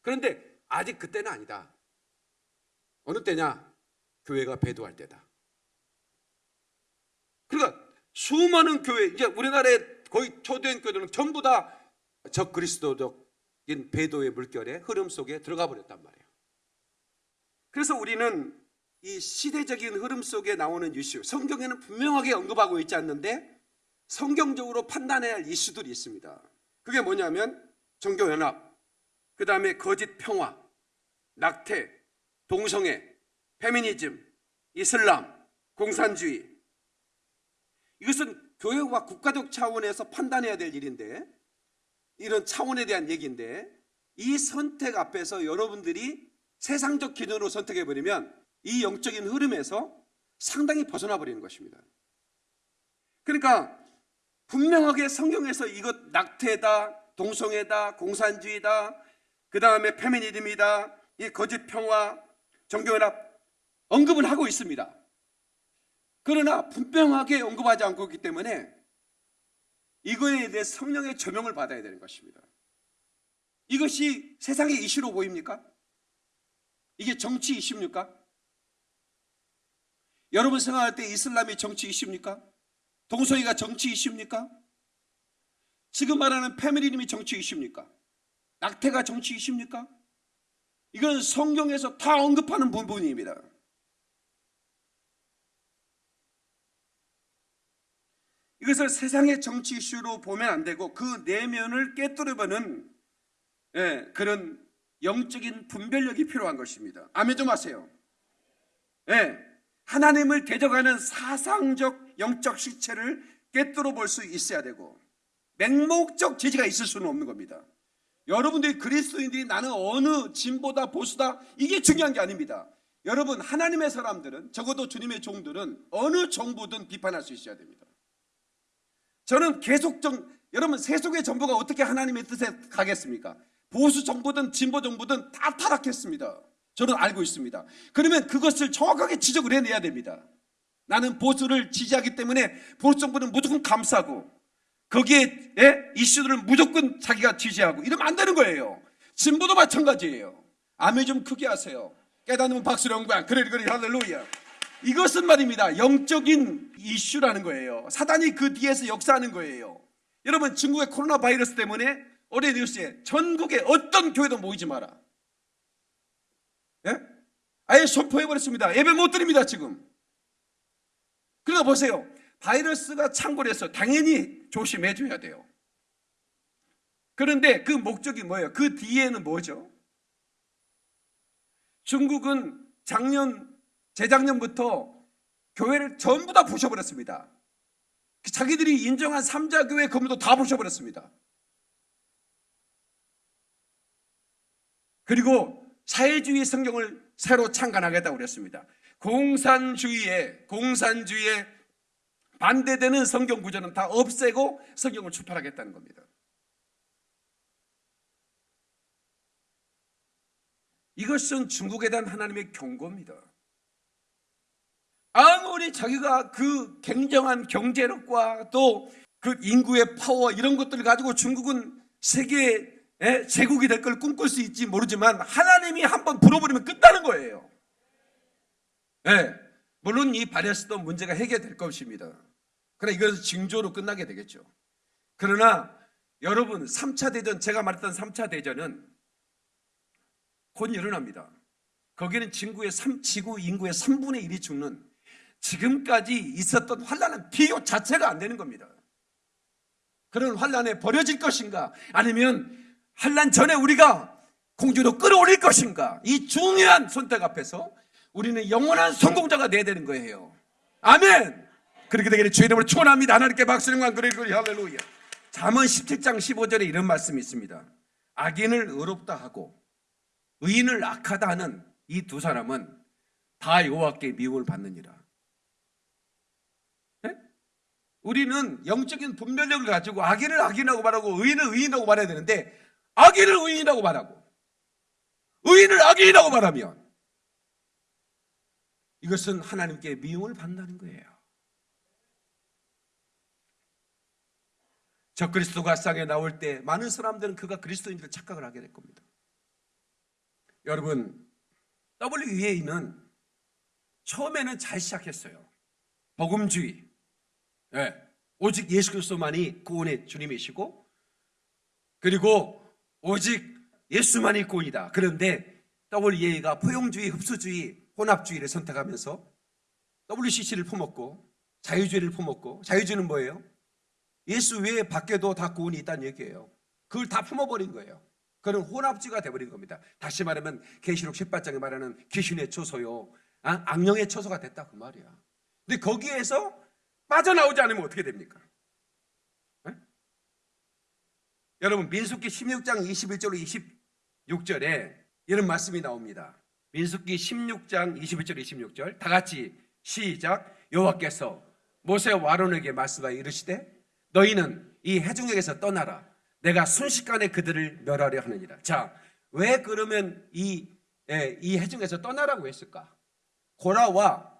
그런데 아직 그때는 아니다. 어느 때냐? 교회가 배도할 때다. 그러니까 수많은 교회 이제 우리나라의 거의 초대형 교회들은 전부 다 적 그리스도적인 배도의 물결의 흐름 속에 들어가 버렸단 말이에요. 그래서 우리는 이 시대적인 흐름 속에 나오는 이슈, 성경에는 분명하게 언급하고 있지 않는데 성경적으로 판단해야 할 이슈들이 있습니다. 그게 뭐냐면 종교연합, 그 다음에 거짓 평화, 낙태, 동성애, 페미니즘, 이슬람, 공산주의. 이것은 교회와 국가적 차원에서 판단해야 될 일인데 이런 차원에 대한 얘기인데 이 선택 앞에서 여러분들이 세상적 기준으로 선택해 버리면 이 영적인 흐름에서 상당히 벗어나 버리는 것입니다. 그러니까 분명하게 성경에서 이것 낙태다, 동성애다, 공산주의다, 그 다음에 페미니즘이다, 이 거짓 평화, 정교연합 언급을 하고 있습니다. 그러나 분명하게 언급하지 않고 있기 때문에 이거에 대해 성령의 조명을 받아야 되는 것입니다. 이것이 세상의 이슈로 보입니까? 이게 정치 이슈입니까? 여러분 생각할 때 이슬람이 정치 이슈입니까? 동성애가 정치 이슈입니까? 지금 말하는 패밀리님이 정치 이슈입니까? 낙태가 정치 이슈입니까? 이건 성경에서 다 언급하는 부분입니다. 이것을 세상의 정치 이슈로 보면 안 되고 그 내면을 깨뜨려보는 예, 그런 영적인 분별력이 필요한 것입니다. 아멘 좀 하세요. 예, 하나님을 대적하는 사상적 영적 실체를 깨뜨려 볼수 있어야 되고 맹목적 제지가 있을 수는 없는 겁니다. 여러분들이 그리스도인들이 나는 어느 진보다 보수다 이게 중요한 게 아닙니다. 여러분 하나님의 사람들은 적어도 주님의 종들은 어느 정부든 비판할 수 있어야 됩니다. 저는 계속 정 여러분 세속의 정부가 어떻게 하나님의 뜻에 가겠습니까? 보수 정부든 진보 정부든 다 타락했습니다. 저는 알고 있습니다. 그러면 그것을 정확하게 지적을 해내야 됩니다. 나는 보수를 지지하기 때문에 보수 정부는 무조건 감싸고 거기에 예? 이슈들을 무조건 자기가 지지하고 이러면 안 되는 거예요. 진보도 마찬가지예요. 아멘 좀 크게 하세요. 깨닫는 박수를 영광. 그래 그래 할렐루야. 이것은 말입니다. 영적인 이슈라는 거예요. 사단이 그 뒤에서 역사하는 거예요. 여러분 중국의 코로나 바이러스 때문에 올해 뉴스에 전국에 어떤 교회도 모이지 마라. 예? 아예 선포해버렸습니다. 예배 못 드립니다, 지금. 그러니까 보세요. 바이러스가 창궐해서 당연히 조심해줘야 돼요. 그런데 그 목적이 뭐예요? 그 뒤에는 뭐죠? 중국은 작년, 재작년부터 교회를 전부 다 부셔버렸습니다. 자기들이 인정한 삼자교회 건물도 다 부셔버렸습니다. 그리고 사회주의 성경을 새로 창간하겠다고 그랬습니다. 공산주의에 공산주의에 반대되는 성경 구조는 다 없애고 성경을 출판하겠다는 겁니다. 이것은 중국에 대한 하나님의 경고입니다. 아무리 자기가 그 굉장한 경제력과 또 그 인구의 파워 이런 것들을 가지고 중국은 세계 의 제국이 될 걸 꿈꿀 수 있지 모르지만 하나님이 한번 불어버리면 끝나는 거예요. 예. 물론 이 바레스도 문제가 해결될 것입니다. 그러나 이것은 징조로 끝나게 되겠죠. 그러나 여러분 3차 대전 제가 말했던 3차 대전은 곧 일어납니다. 거기는 지구의 3, 지구 인구의 3분의 1이 죽는 지금까지 있었던 환란은 비교 자체가 안 되는 겁니다. 그런 환란에 버려질 것인가 아니면 환란 전에 우리가 공주로 끌어올릴 것인가 이 중요한 선택 앞에서 우리는 영원한 성공자가 돼야 되는 거예요. 아멘. 그렇게 되기를 주의 이름으로 축원합니다. 하나님께 박수 영광 그리 그리 할렐루야. 잠언 17장 15절에 이런 말씀이 있습니다. 악인을 의롭다 하고 의인을 악하다 하는 이 두 사람은 다 여호와께 미움을 받느니라. 네? 우리는 영적인 분별력을 가지고 악인을 악인이라고 말하고 의인을 의인이라고 말해야 되는데 악인을 의인이라고 말하고 의인을 악인이라고 말하면 이것은 하나님께 미움을 받는다는 거예요. 저 그리스도가 상에 나올 때 많은 사람들은 그가 그리스도인 줄 착각을 하게 될 겁니다. 여러분, WEA는 처음에는 잘 시작했어요. 복음주의. 예, 오직 예수 그리스도만이 구원의 주님이시고 그리고 오직 예수만이 구원이다. 그런데 WEA가 포용주의, 흡수주의, 혼합주의를 선택하면서 WCC를 품었고 자유주의를 품었고 자유주의는 뭐예요? 예수 외에 밖에도 다 구원이 있다는 얘기예요. 그걸 다 품어버린 거예요. 그런 혼합주의가 돼버린 겁니다. 다시 말하면 계시록 18장에 말하는 귀신의 처소요, 아, 악령의 처소가 됐다 그 말이야. 근데 거기에서 빠져나오지 않으면 어떻게 됩니까? 네? 여러분 민수기 16장 21절 26절에 이런 말씀이 나옵니다. 민수기 16장 21절 26절 다 같이 시작. 여호와께서 모세와 아론에게 말씀하여 이르시되 너희는 이 해중에게서 떠나라. 내가 순식간에 그들을 멸하려 하느니라. 자, 왜 그러면 이, 예, 이 해중에서 떠나라고 했을까? 고라와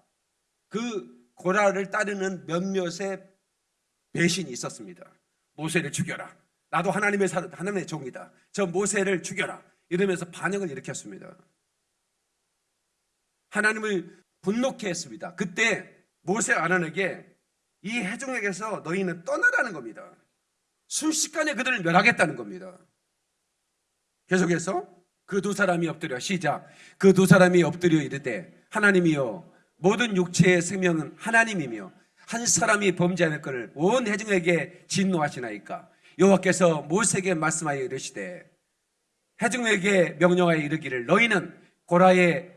그 고라를 따르는 몇몇의 배신이 있었습니다. 모세를 죽여라. 나도 하나님의 사 하나님의 종이다. 저 모세를 죽여라. 이러면서 반역을 일으켰습니다. 하나님을 분노케 했습니다. 그때 모세 아론에게 이 해중에게서 너희는 떠나라는 겁니다. 순식간에 그들을 멸하겠다는 겁니다. 계속해서 그 두 사람이 엎드려 시작. 그 두 사람이 엎드려 이르되 하나님이여 모든 육체의 생명은 하나님이며 한 사람이 범죄하는 것을 온 해중에게 진노하시나이까 여호와께서 모세에게 말씀하여 이르시되 해중에게 명령하여 이르기를 너희는 고라의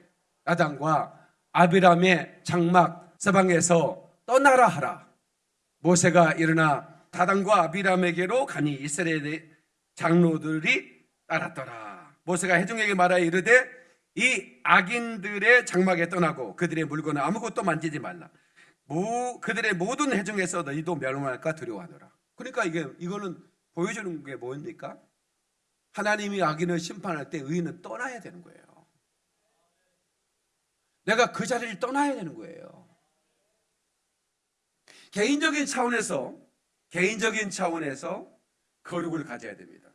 아당과 아비람의 장막 서방에서 떠나라 하라 모세가 일어나 다단과 아비람에게로 가니 이스라엘의 장로들이 따랐더라 모세가 해중에게 말하여 이르되 이 악인들의 장막에 떠나고 그들의 물건을 아무것도 만지지 말라 모, 그들의 모든 해중에서 너희도 멸망할까 두려워하노라 그러니까 이게 이거는 보여주는 게 뭡니까? 하나님이 악인을 심판할 때 의인은 떠나야 되는 거예요. 내가 그 자리를 떠나야 되는 거예요. 개인적인 차원에서 개인적인 차원에서 거룩을 가져야 됩니다.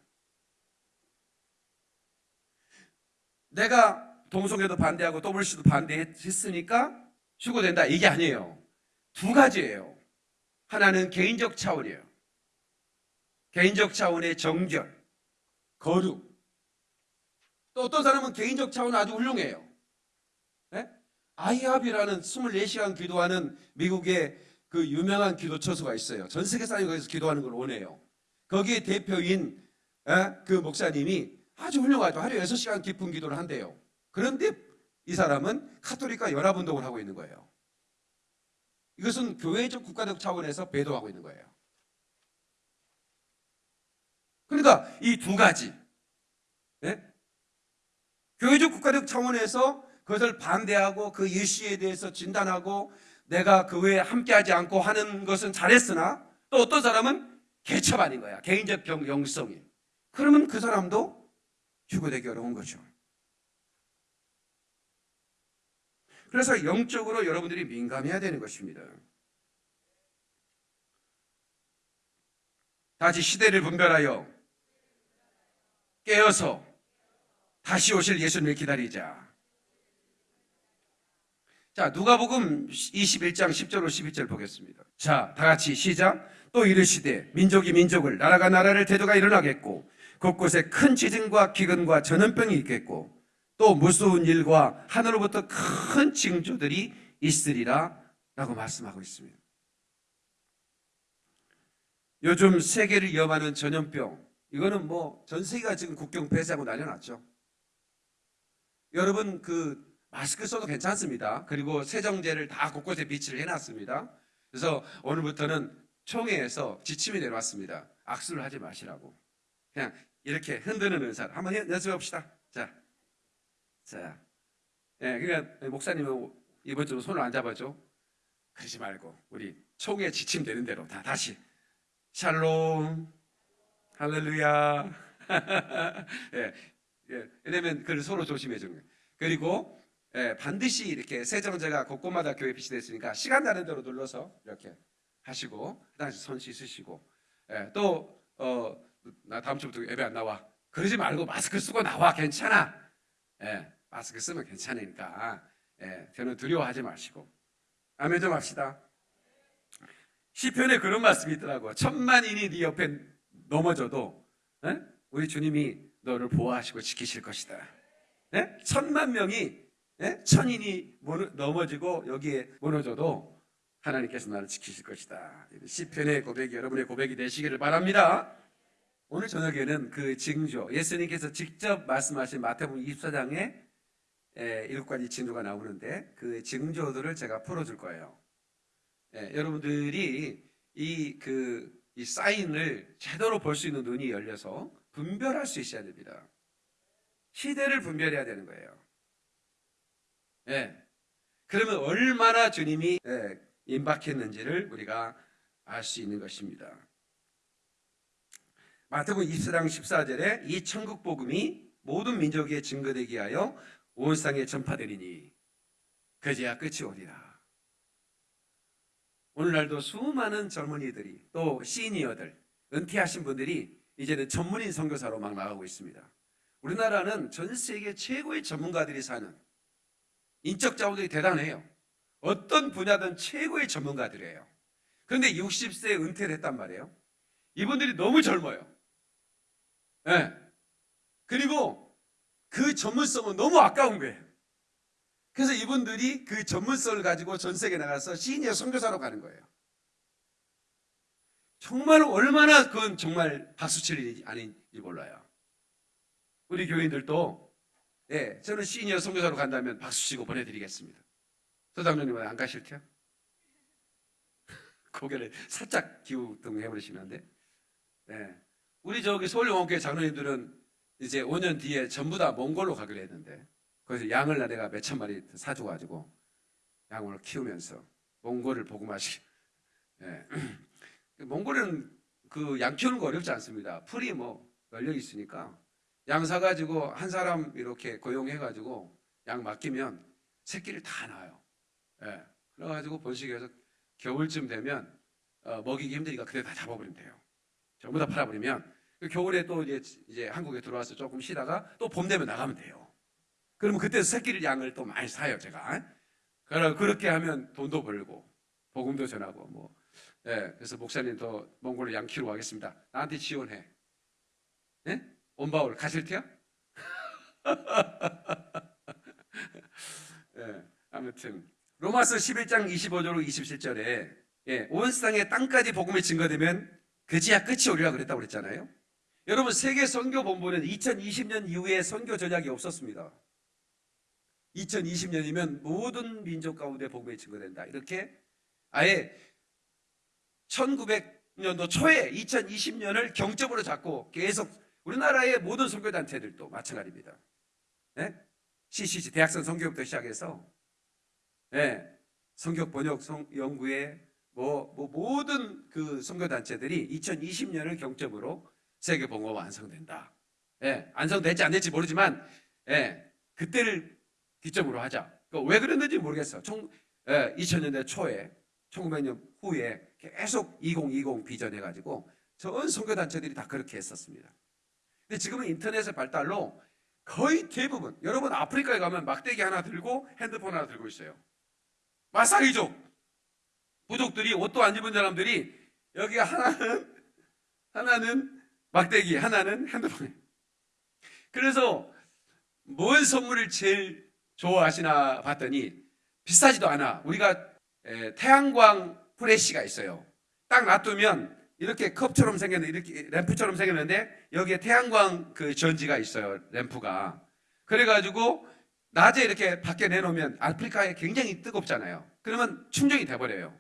내가 동성애도 반대하고 더블씨도 반대했으니까 휴고된다 이게 아니에요. 두 가지예요. 하나는 개인적 차원이에요. 개인적 차원의 정결, 거룩. 또 어떤 사람은 개인적 차원 아주 훌륭해요. 예? 아이합이라는 24시간 기도하는 미국의 그 유명한 기도 처소가 있어요. 전 세계 사람이 거기서 기도하는 걸 원해요. 거기에 대표인 예? 그 목사님이 아주 훌륭하죠. 하루에 6시간 깊은 기도를 한대요. 그런데 이 사람은 카톨릭과 연합운동을 하고 있는 거예요. 이것은 교회적 국가적 차원에서 배도하고 있는 거예요. 그러니까 이 두 가지 예? 교회적 국가적 차원에서 그것을 반대하고 그 예시에 대해서 진단하고 내가 그 외에 함께하지 않고 하는 것은 잘했으나 또 어떤 사람은 개처반인 거야. 개인적 병, 영성이. 그러면 그 사람도 휴고되기 어려운 거죠. 그래서 영적으로 여러분들이 민감해야 되는 것입니다. 다시 시대를 분별하여 깨어서 다시 오실 예수님을 기다리자. 자, 누가복음 21장 10절로 11절 보겠습니다. 자, 다 같이 시작. 또 이르시되 민족이 민족을 나라가 나라를 대도가 일어나겠고 곳곳에 큰 지진과 기근과 전염병이 있겠고 또 무서운 일과 하늘로부터 큰 징조들이 있으리라 라고 말씀하고 있습니다. 요즘 세계를 위험하는 전염병 이거는 뭐 전 세계가 지금 국경 폐쇄하고 난리 났죠. 여러분 그 마스크 써도 괜찮습니다. 그리고 세정제를 다 곳곳에 비치를 해놨습니다. 그래서 오늘부터는 총회에서 지침이 내려왔습니다. 악수를 하지 마시라고. 그냥 이렇게 흔드는 은사를 한번 연습해 봅시다. 자, 자, 예, 그러니까 목사님은 이번 주로 손을 안 잡아줘. 그러지 말고 우리 총회 지침 되는 대로 다 다시 샬롬, 할렐루야. (laughs) 예, 예, 왜냐면 그걸 서로 조심해 주는 거예요. 그리고 예, 반드시 이렇게 세정제가 곳곳마다 교회 비치됐으니까 시간 나는 대로 눌러서 이렇게 하시고 그다음에 손 씻으시고 예, 또 어, 나 다음 주부터 예배 안 나와. 그러지 말고 마스크 쓰고 나와 괜찮아. 예, 마스크 쓰면 괜찮으니까 예, 저는 두려워하지 마시고 아멘 좀 합시다. 시편에 그런 말씀이 있더라고. 천만인이 네 옆에 넘어져도 예? 우리 주님이 너를 보호하시고 지키실 것이다. 예? 천만 명이 예? 천인이 넘어지고 여기에 무너져도 하나님께서 나를 지키실 것이다. 시편의 고백이 여러분의 고백이 되시기를 바랍니다. 오늘 저녁에는 그 징조, 예수님께서 직접 말씀하신 마태복음 24장에 일곱 가지 징조가 나오는데 그 징조들을 제가 풀어줄 거예요. 예, 여러분들이 이 그 이 사인을 제대로 볼 수 있는 눈이 열려서 분별할 수 있어야 됩니다. 시대를 분별해야 되는 거예요. 예. 그러면 얼마나 주님이 예, 임박했는지를 우리가 알 수 있는 것입니다. 마태복음 24장 14절에 이 천국 복음이 모든 민족에 증거되게 하여 온 세상에 전파되리니 그제야 끝이 오리라. 오늘날도 수많은 젊은이들이 또 시니어들 은퇴하신 분들이 이제는 전문인 선교사로 막 나가고 있습니다. 우리나라는 전 세계 최고의 전문가들이 사는 인적 자원들이 대단해요. 어떤 분야든 최고의 전문가들이에요. 그런데 60세에 은퇴를 했단 말이에요. 이분들이 너무 젊어요. 예. 그리고 그 전문성은 너무 아까운 거예요. 그래서 이분들이 그 전문성을 가지고 전 세계에 나가서 시니어 선교사로 가는 거예요. 정말 얼마나 그건 정말 박수 칠 일이 아닌지 몰라요. 우리 교인들도 예, 저는 시니어 선교사로 간다면 박수 치고 보내드리겠습니다. 소장님은 안 가실 테요? (laughs) 고개를 살짝 기우뚱 해버리시는데 예. 우리 저기 서울영원교회 장로님들은 이제 5년 뒤에 전부 다 몽골로 가기로 했는데 거기서 양을 내가 몇 천 마리 사줘가지고 양을 키우면서 몽골을 복음하시. 예. (clears throat) 몽골은 그 양 키우는 거 어렵지 않습니다. 풀이 뭐 열려 있으니까 양 사가지고 한 사람 이렇게 고용해가지고 양 맡기면 새끼를 다 낳아요. 예. 그래가지고 번식해서 겨울쯤 되면 어, 먹이기 힘드니까 그때 다 잡아버리면 돼요. 전부 다 팔아버리면 그 겨울에 또 이제, 이제 한국에 들어와서 조금 쉬다가 또 봄 되면 나가면 돼요. 그러면 그때 새끼를 양을 또 많이 사요, 제가. 그렇게 하면 돈도 벌고, 복음도 전하고, 뭐. 예, 그래서 목사님 더 몽골로 양 키우러 가겠습니다. 나한테 지원해. 예? 온바울 가실 테요? (laughs) 예, 아무튼. 로마서 11장 25절로 27절에, 예, 온 세상에 땅까지 복음이 증거되면 그지야 끝이 오리라 그랬다고 그랬잖아요. 여러분, 세계 선교 본부는 2020년 이후에 선교 전략이 없었습니다. 2020년이면 모든 민족 가운데 복음이 증거된다. 이렇게 아예 1900년도 초에 2020년을 경점으로 잡고 계속 우리나라의 모든 선교단체들도 마찬가지입니다. 예? CCC 대학생 선교부터 시작해서 예, 성격 번역 성, 연구회 뭐, 뭐 모든 그 선교단체들이 2020년을 경점으로 세계 봉허 완성된다. 예, 완성될지 안 될지 모르지만 예, 그때를 기점으로 하자. 그왜 그랬는지 모르겠어. 총, 예, 2000년대 초에 1900년 후에 계속 2020 비전해가지고 전 선교단체들이 다 그렇게 했었습니다. 근데 지금은 인터넷의 발달로 거의 대부분 여러분 아프리카에 가면 막대기 하나 들고 핸드폰 하나 들고 있어요. 마사이족 부족들이 옷도 안 입은 사람들이 여기 하나는 하나는 막대기 하나는 핸드폰. 그래서 뭔 선물을 제일 좋아하시나 봤더니 비싸지도 않아. 우리가 에, 태양광 프레시가 있어요. 딱 놔두면 이렇게 컵처럼 생겼는데 이렇게 램프처럼 생겼는데 여기에 태양광 그 전지가 있어요. 램프가. 그래가지고 낮에 이렇게 밖에 내놓으면 아프리카에 굉장히 뜨겁잖아요. 그러면 충전이 돼버려요.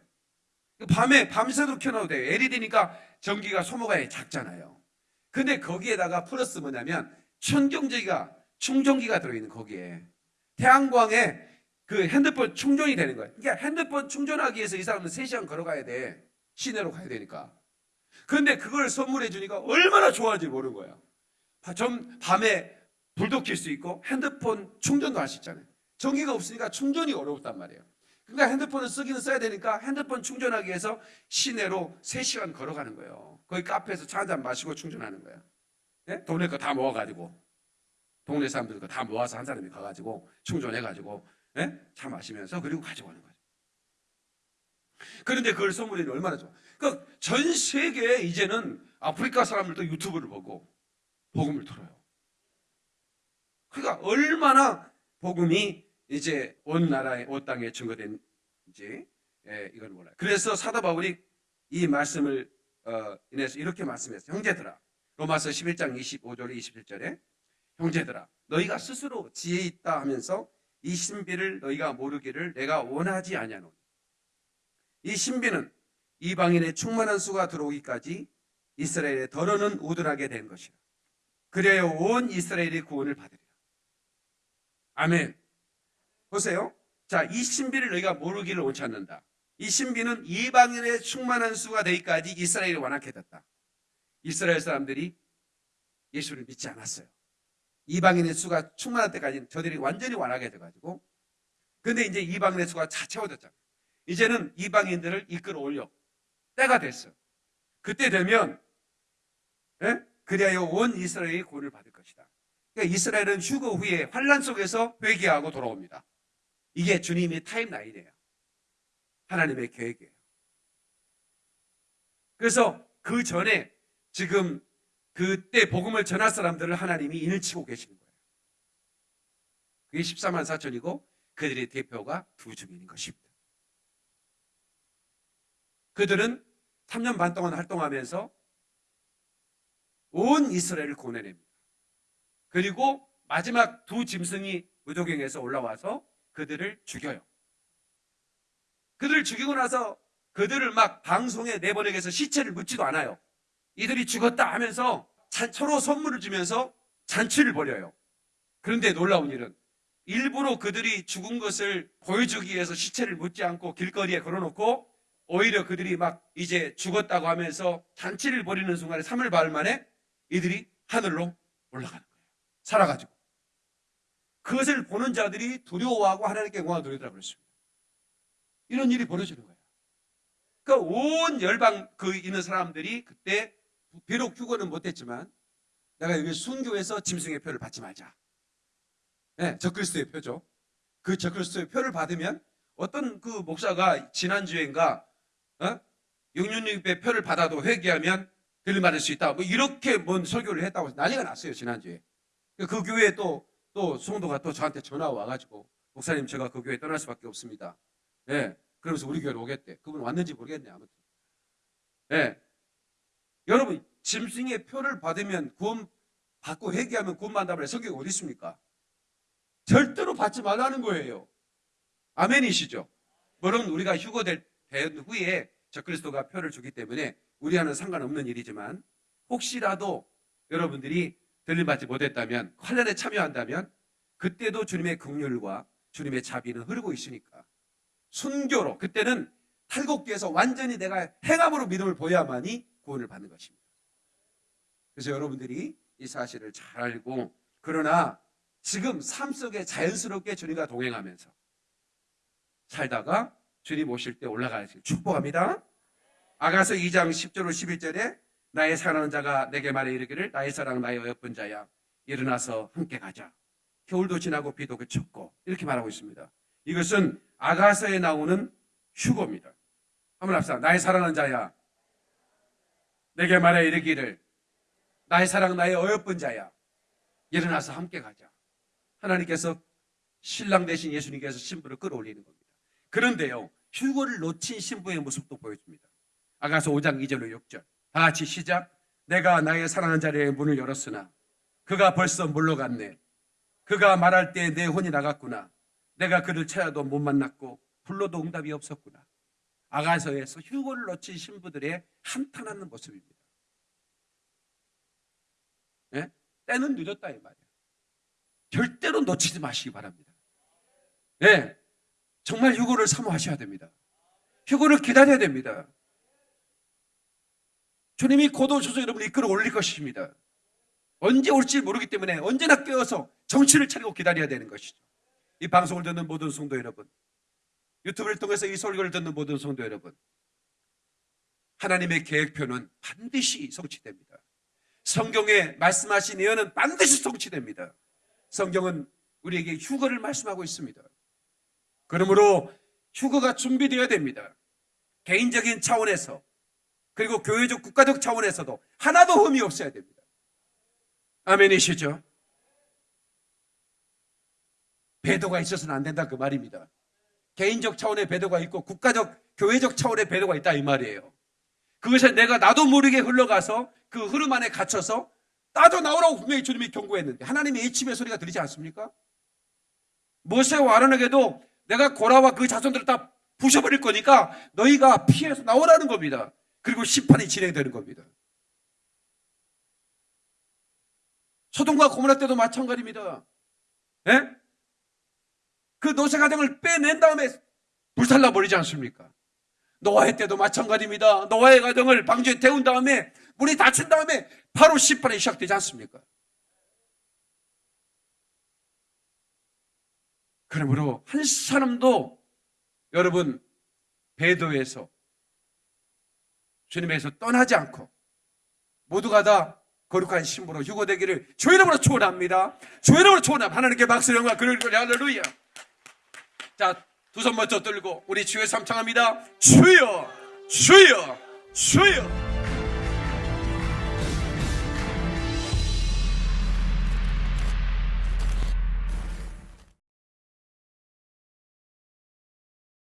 밤에 밤새도록 켜놔도 돼요. LED니까 전기가 소모가 작잖아요. 근데 거기에다가 플러스 뭐냐면 천경제기가 충전기가 들어있는 거기에 태양광에 그 핸드폰 충전이 되는 거예요. 그러니까 핸드폰 충전하기 위해서 이 사람은 3시간 걸어가야 돼. 시내로 가야 되니까. 그런데 그걸 선물해 주니까 얼마나 좋아하는지 모르는 거예요. 좀 밤에 불도 켤 수 있고 핸드폰 충전도 할 수 있잖아요. 전기가 없으니까 충전이 어렵단 말이에요. 그러니까 핸드폰을 쓰기는 써야 되니까 핸드폰 충전하기 위해서 시내로 3시간 걸어가는 거예요. 거기 카페에서 차 한 잔 마시고 충전하는 거예요. 예? 동네 거 다 모아가지고 동네 사람들 거다 모아서 한 사람이 가가지고 충전해가지고 예? 차 마시면서 그리고 가지고 오는 거죠. 그런데 그걸 선물이 얼마나 좋아. 그러니까 전 세계에 이제는 아프리카 사람들도 유튜브를 보고 복음을 들어요. 그러니까 얼마나 복음이 이제 온 나라에 온 땅에 증거된지 예, 이건 몰라요. 그래서 사도 바울이 이 말씀을 어, 인해서 이렇게 말씀했어요. 형제들아 로마서 11장 25절 27절에 형제들아 너희가 스스로 지혜 있다 하면서 이 신비를 너희가 모르기를 내가 원하지 아니하노니 이 신비는 이방인의 충만한 수가 들어오기까지 이스라엘의 더러는 우둔하게 된 것이라 그래야 온 이스라엘이 구원을 받으리라 아멘 보세요 자, 이 신비를 너희가 모르기를 원치 않는다. 이 신비는 이방인의 충만한 수가 되기까지 이스라엘이 완악해 졌다. 이스라엘 사람들이 예수를 믿지 않았어요. 이방인의 수가 충만할 때까지는 저들이 완전히 완악해 돼가지고 근데 이제 이방인의 수가 차 채워졌잖아요. 이제는 이방인들을 이끌어 올려 때가 됐어. 그때 되면 예? 그리하여 온 이스라엘이 구원을 받을 것이다. 그러니까 이스라엘은 휴거 후에 환란 속에서 회개하고 돌아옵니다. 이게 주님의 타임라인이에요. 하나님의 계획이에요. 그래서 그 전에 지금 그때 복음을 전할 사람들을 하나님이 인을 치고 계시는 거예요. 그게 14만 4천이고 그들의 대표가 두 증인인 것입니다. 그들은 3년 반 동안 활동하면서 온 이스라엘을 구원해냅니다. 그리고 마지막 두 짐승이 무도경에서 올라와서 그들을 죽여요. 그들을 죽이고 나서 그들을 막 방송에 내보내기 위해서 시체를 묻지도 않아요. 이들이 죽었다 하면서 잔- 서로 선물을 주면서 잔치를 벌여요. 그런데 놀라운 일은 일부러 그들이 죽은 것을 보여주기 위해서 시체를 묻지 않고 길거리에 걸어놓고 오히려 그들이 막 이제 죽었다고 하면서 잔치를 벌이는 순간에 3일 반 만에 이들이 하늘로 올라가는 거예요. 살아가지고. 그것을 보는 자들이 두려워하고 하나님께 영광을 돌리더라 그랬습니다. 이런 일이 벌어지는 거예요. 그러니까 온 열방 그 있는 사람들이 그때 비록 휴거는 못했지만 내가 여기 순교해서 짐승의 표를 받지 말자. 네, 적그리스도의 표죠. 그 적그리스도의 표를 받으면 어떤 그 목사가 지난주엔가 어? 영윤립의 표를 받아도 회개하면 들받을 수 있다. 뭐 이렇게 뭔 설교를 했다고 난리가 났어요 지난주에. 그 교회에 또, 또 성도가 또 저한테 전화 와가지고 목사님 제가 그 교회 떠날 수밖에 없습니다. 예. 그러면서 우리 교회로 오겠대. 그분 왔는지 모르겠네 아무튼. 예. 여러분 짐승의 표를 받으면 구원 받고 회개하면 구원 받는다면 성경이 어디 있습니까? 절대로 받지 말라는 거예요. 아멘이시죠? 물론 우리가 휴거될 된 후에 적그리스도가 표를 주기 때문에 우리와는 상관없는 일이지만 혹시라도 여러분들이 들림받지 못했다면 환란에 참여한다면 그때도 주님의 긍휼과 주님의 자비는 흐르고 있으니까 순교로 그때는 탈곡기에서 완전히 내가 행함으로 믿음을 보여야만이 구원을 받는 것입니다. 그래서 여러분들이 이 사실을 잘 알고 그러나 지금 삶 속에 자연스럽게 주님과 동행하면서 살다가 주님 오실 때 올라가시길 축복합니다. 아가서 2장 10절 11절에 나의 사랑하는 자가 내게 말해 이르기를 나의 사랑 나의 어여쁜 자야 일어나서 함께 가자. 겨울도 지나고 비도 그쳤고 이렇게 말하고 있습니다. 이것은 아가서에 나오는 휴고입니다. 한번 합시다. 나의 사랑하는 자야 내게 말해 이르기를 나의 사랑 나의 어여쁜 자야 일어나서 함께 가자. 하나님께서 신랑 대신 예수님께서 신부를 끌어올리는 겁니다. 그런데요, 휴거를 놓친 신부의 모습도 보여줍니다. 아가서 5장 2절로 6절. 다 같이 시작. 내가 나의 사랑하는 자리에 문을 열었으나 그가 벌써 물러갔네. 그가 말할 때 내 혼이 나갔구나. 내가 그를 찾아도 못 만났고 불러도 응답이 없었구나. 아가서에서 휴거를 놓친 신부들의 한탄하는 모습입니다. 예? 때는 늦었다 이 말이에요. 절대로 놓치지 마시기 바랍니다. 예. 정말 휴고를 사모하셔야 됩니다. 휴고를 기다려야 됩니다. 주님이 곧 오셔서 여러분을 이끌어 올릴 것입니다. 언제 올지 모르기 때문에 언제나 깨어서 정신을 차리고 기다려야 되는 것이죠. 이 방송을 듣는 모든 성도 여러분, 유튜브를 통해서 이 설교를 듣는 모든 성도 여러분, 하나님의 계획표는 반드시 성취됩니다. 성경에 말씀하신 예언은 반드시 성취됩니다. 성경은 우리에게 휴거를 말씀하고 있습니다. 그러므로 휴거가 준비되어야 됩니다. 개인적인 차원에서 그리고 교회적 국가적 차원에서도 하나도 흠이 없어야 됩니다. 아멘이시죠? 배도가 있어서는 안 된다 그 말입니다. 개인적 차원의 배도가 있고 국가적 교회적 차원의 배도가 있다 이 말이에요. 그것을 내가 나도 모르게 흘러가서 그 흐름 안에 갇혀서 따져 나오라고 분명히 주님이 경고했는데 하나님의 애침의 소리가 들리지 않습니까? 모세와 아론에게도 내가 고라와 그 자손들을 다 부셔버릴 거니까 너희가 피해서 나오라는 겁니다. 그리고 심판이 진행되는 겁니다. 소돔과 고모라 때도 마찬가지입니다. 예? 그 노세 가정을 빼낸 다음에 불살라 버리지 않습니까? 노아의 때도 마찬가지입니다. 노아의 가정을 방주에 태운 다음에 물이 닫힌 다음에 바로 심판이 시작되지 않습니까? 그러므로 한 사람도 여러분 배도에서 주님에서 떠나지 않고 모두가 다 거룩한 신부로 휴고되기를 주 이름으로 축원합니다. 주 이름으로 축원합니다. 하나님께 박수 영광 그를 할렐루야. 자, 두 손 먼저 들고 우리 주의 삼창합니다. 주여, 주여, 주여.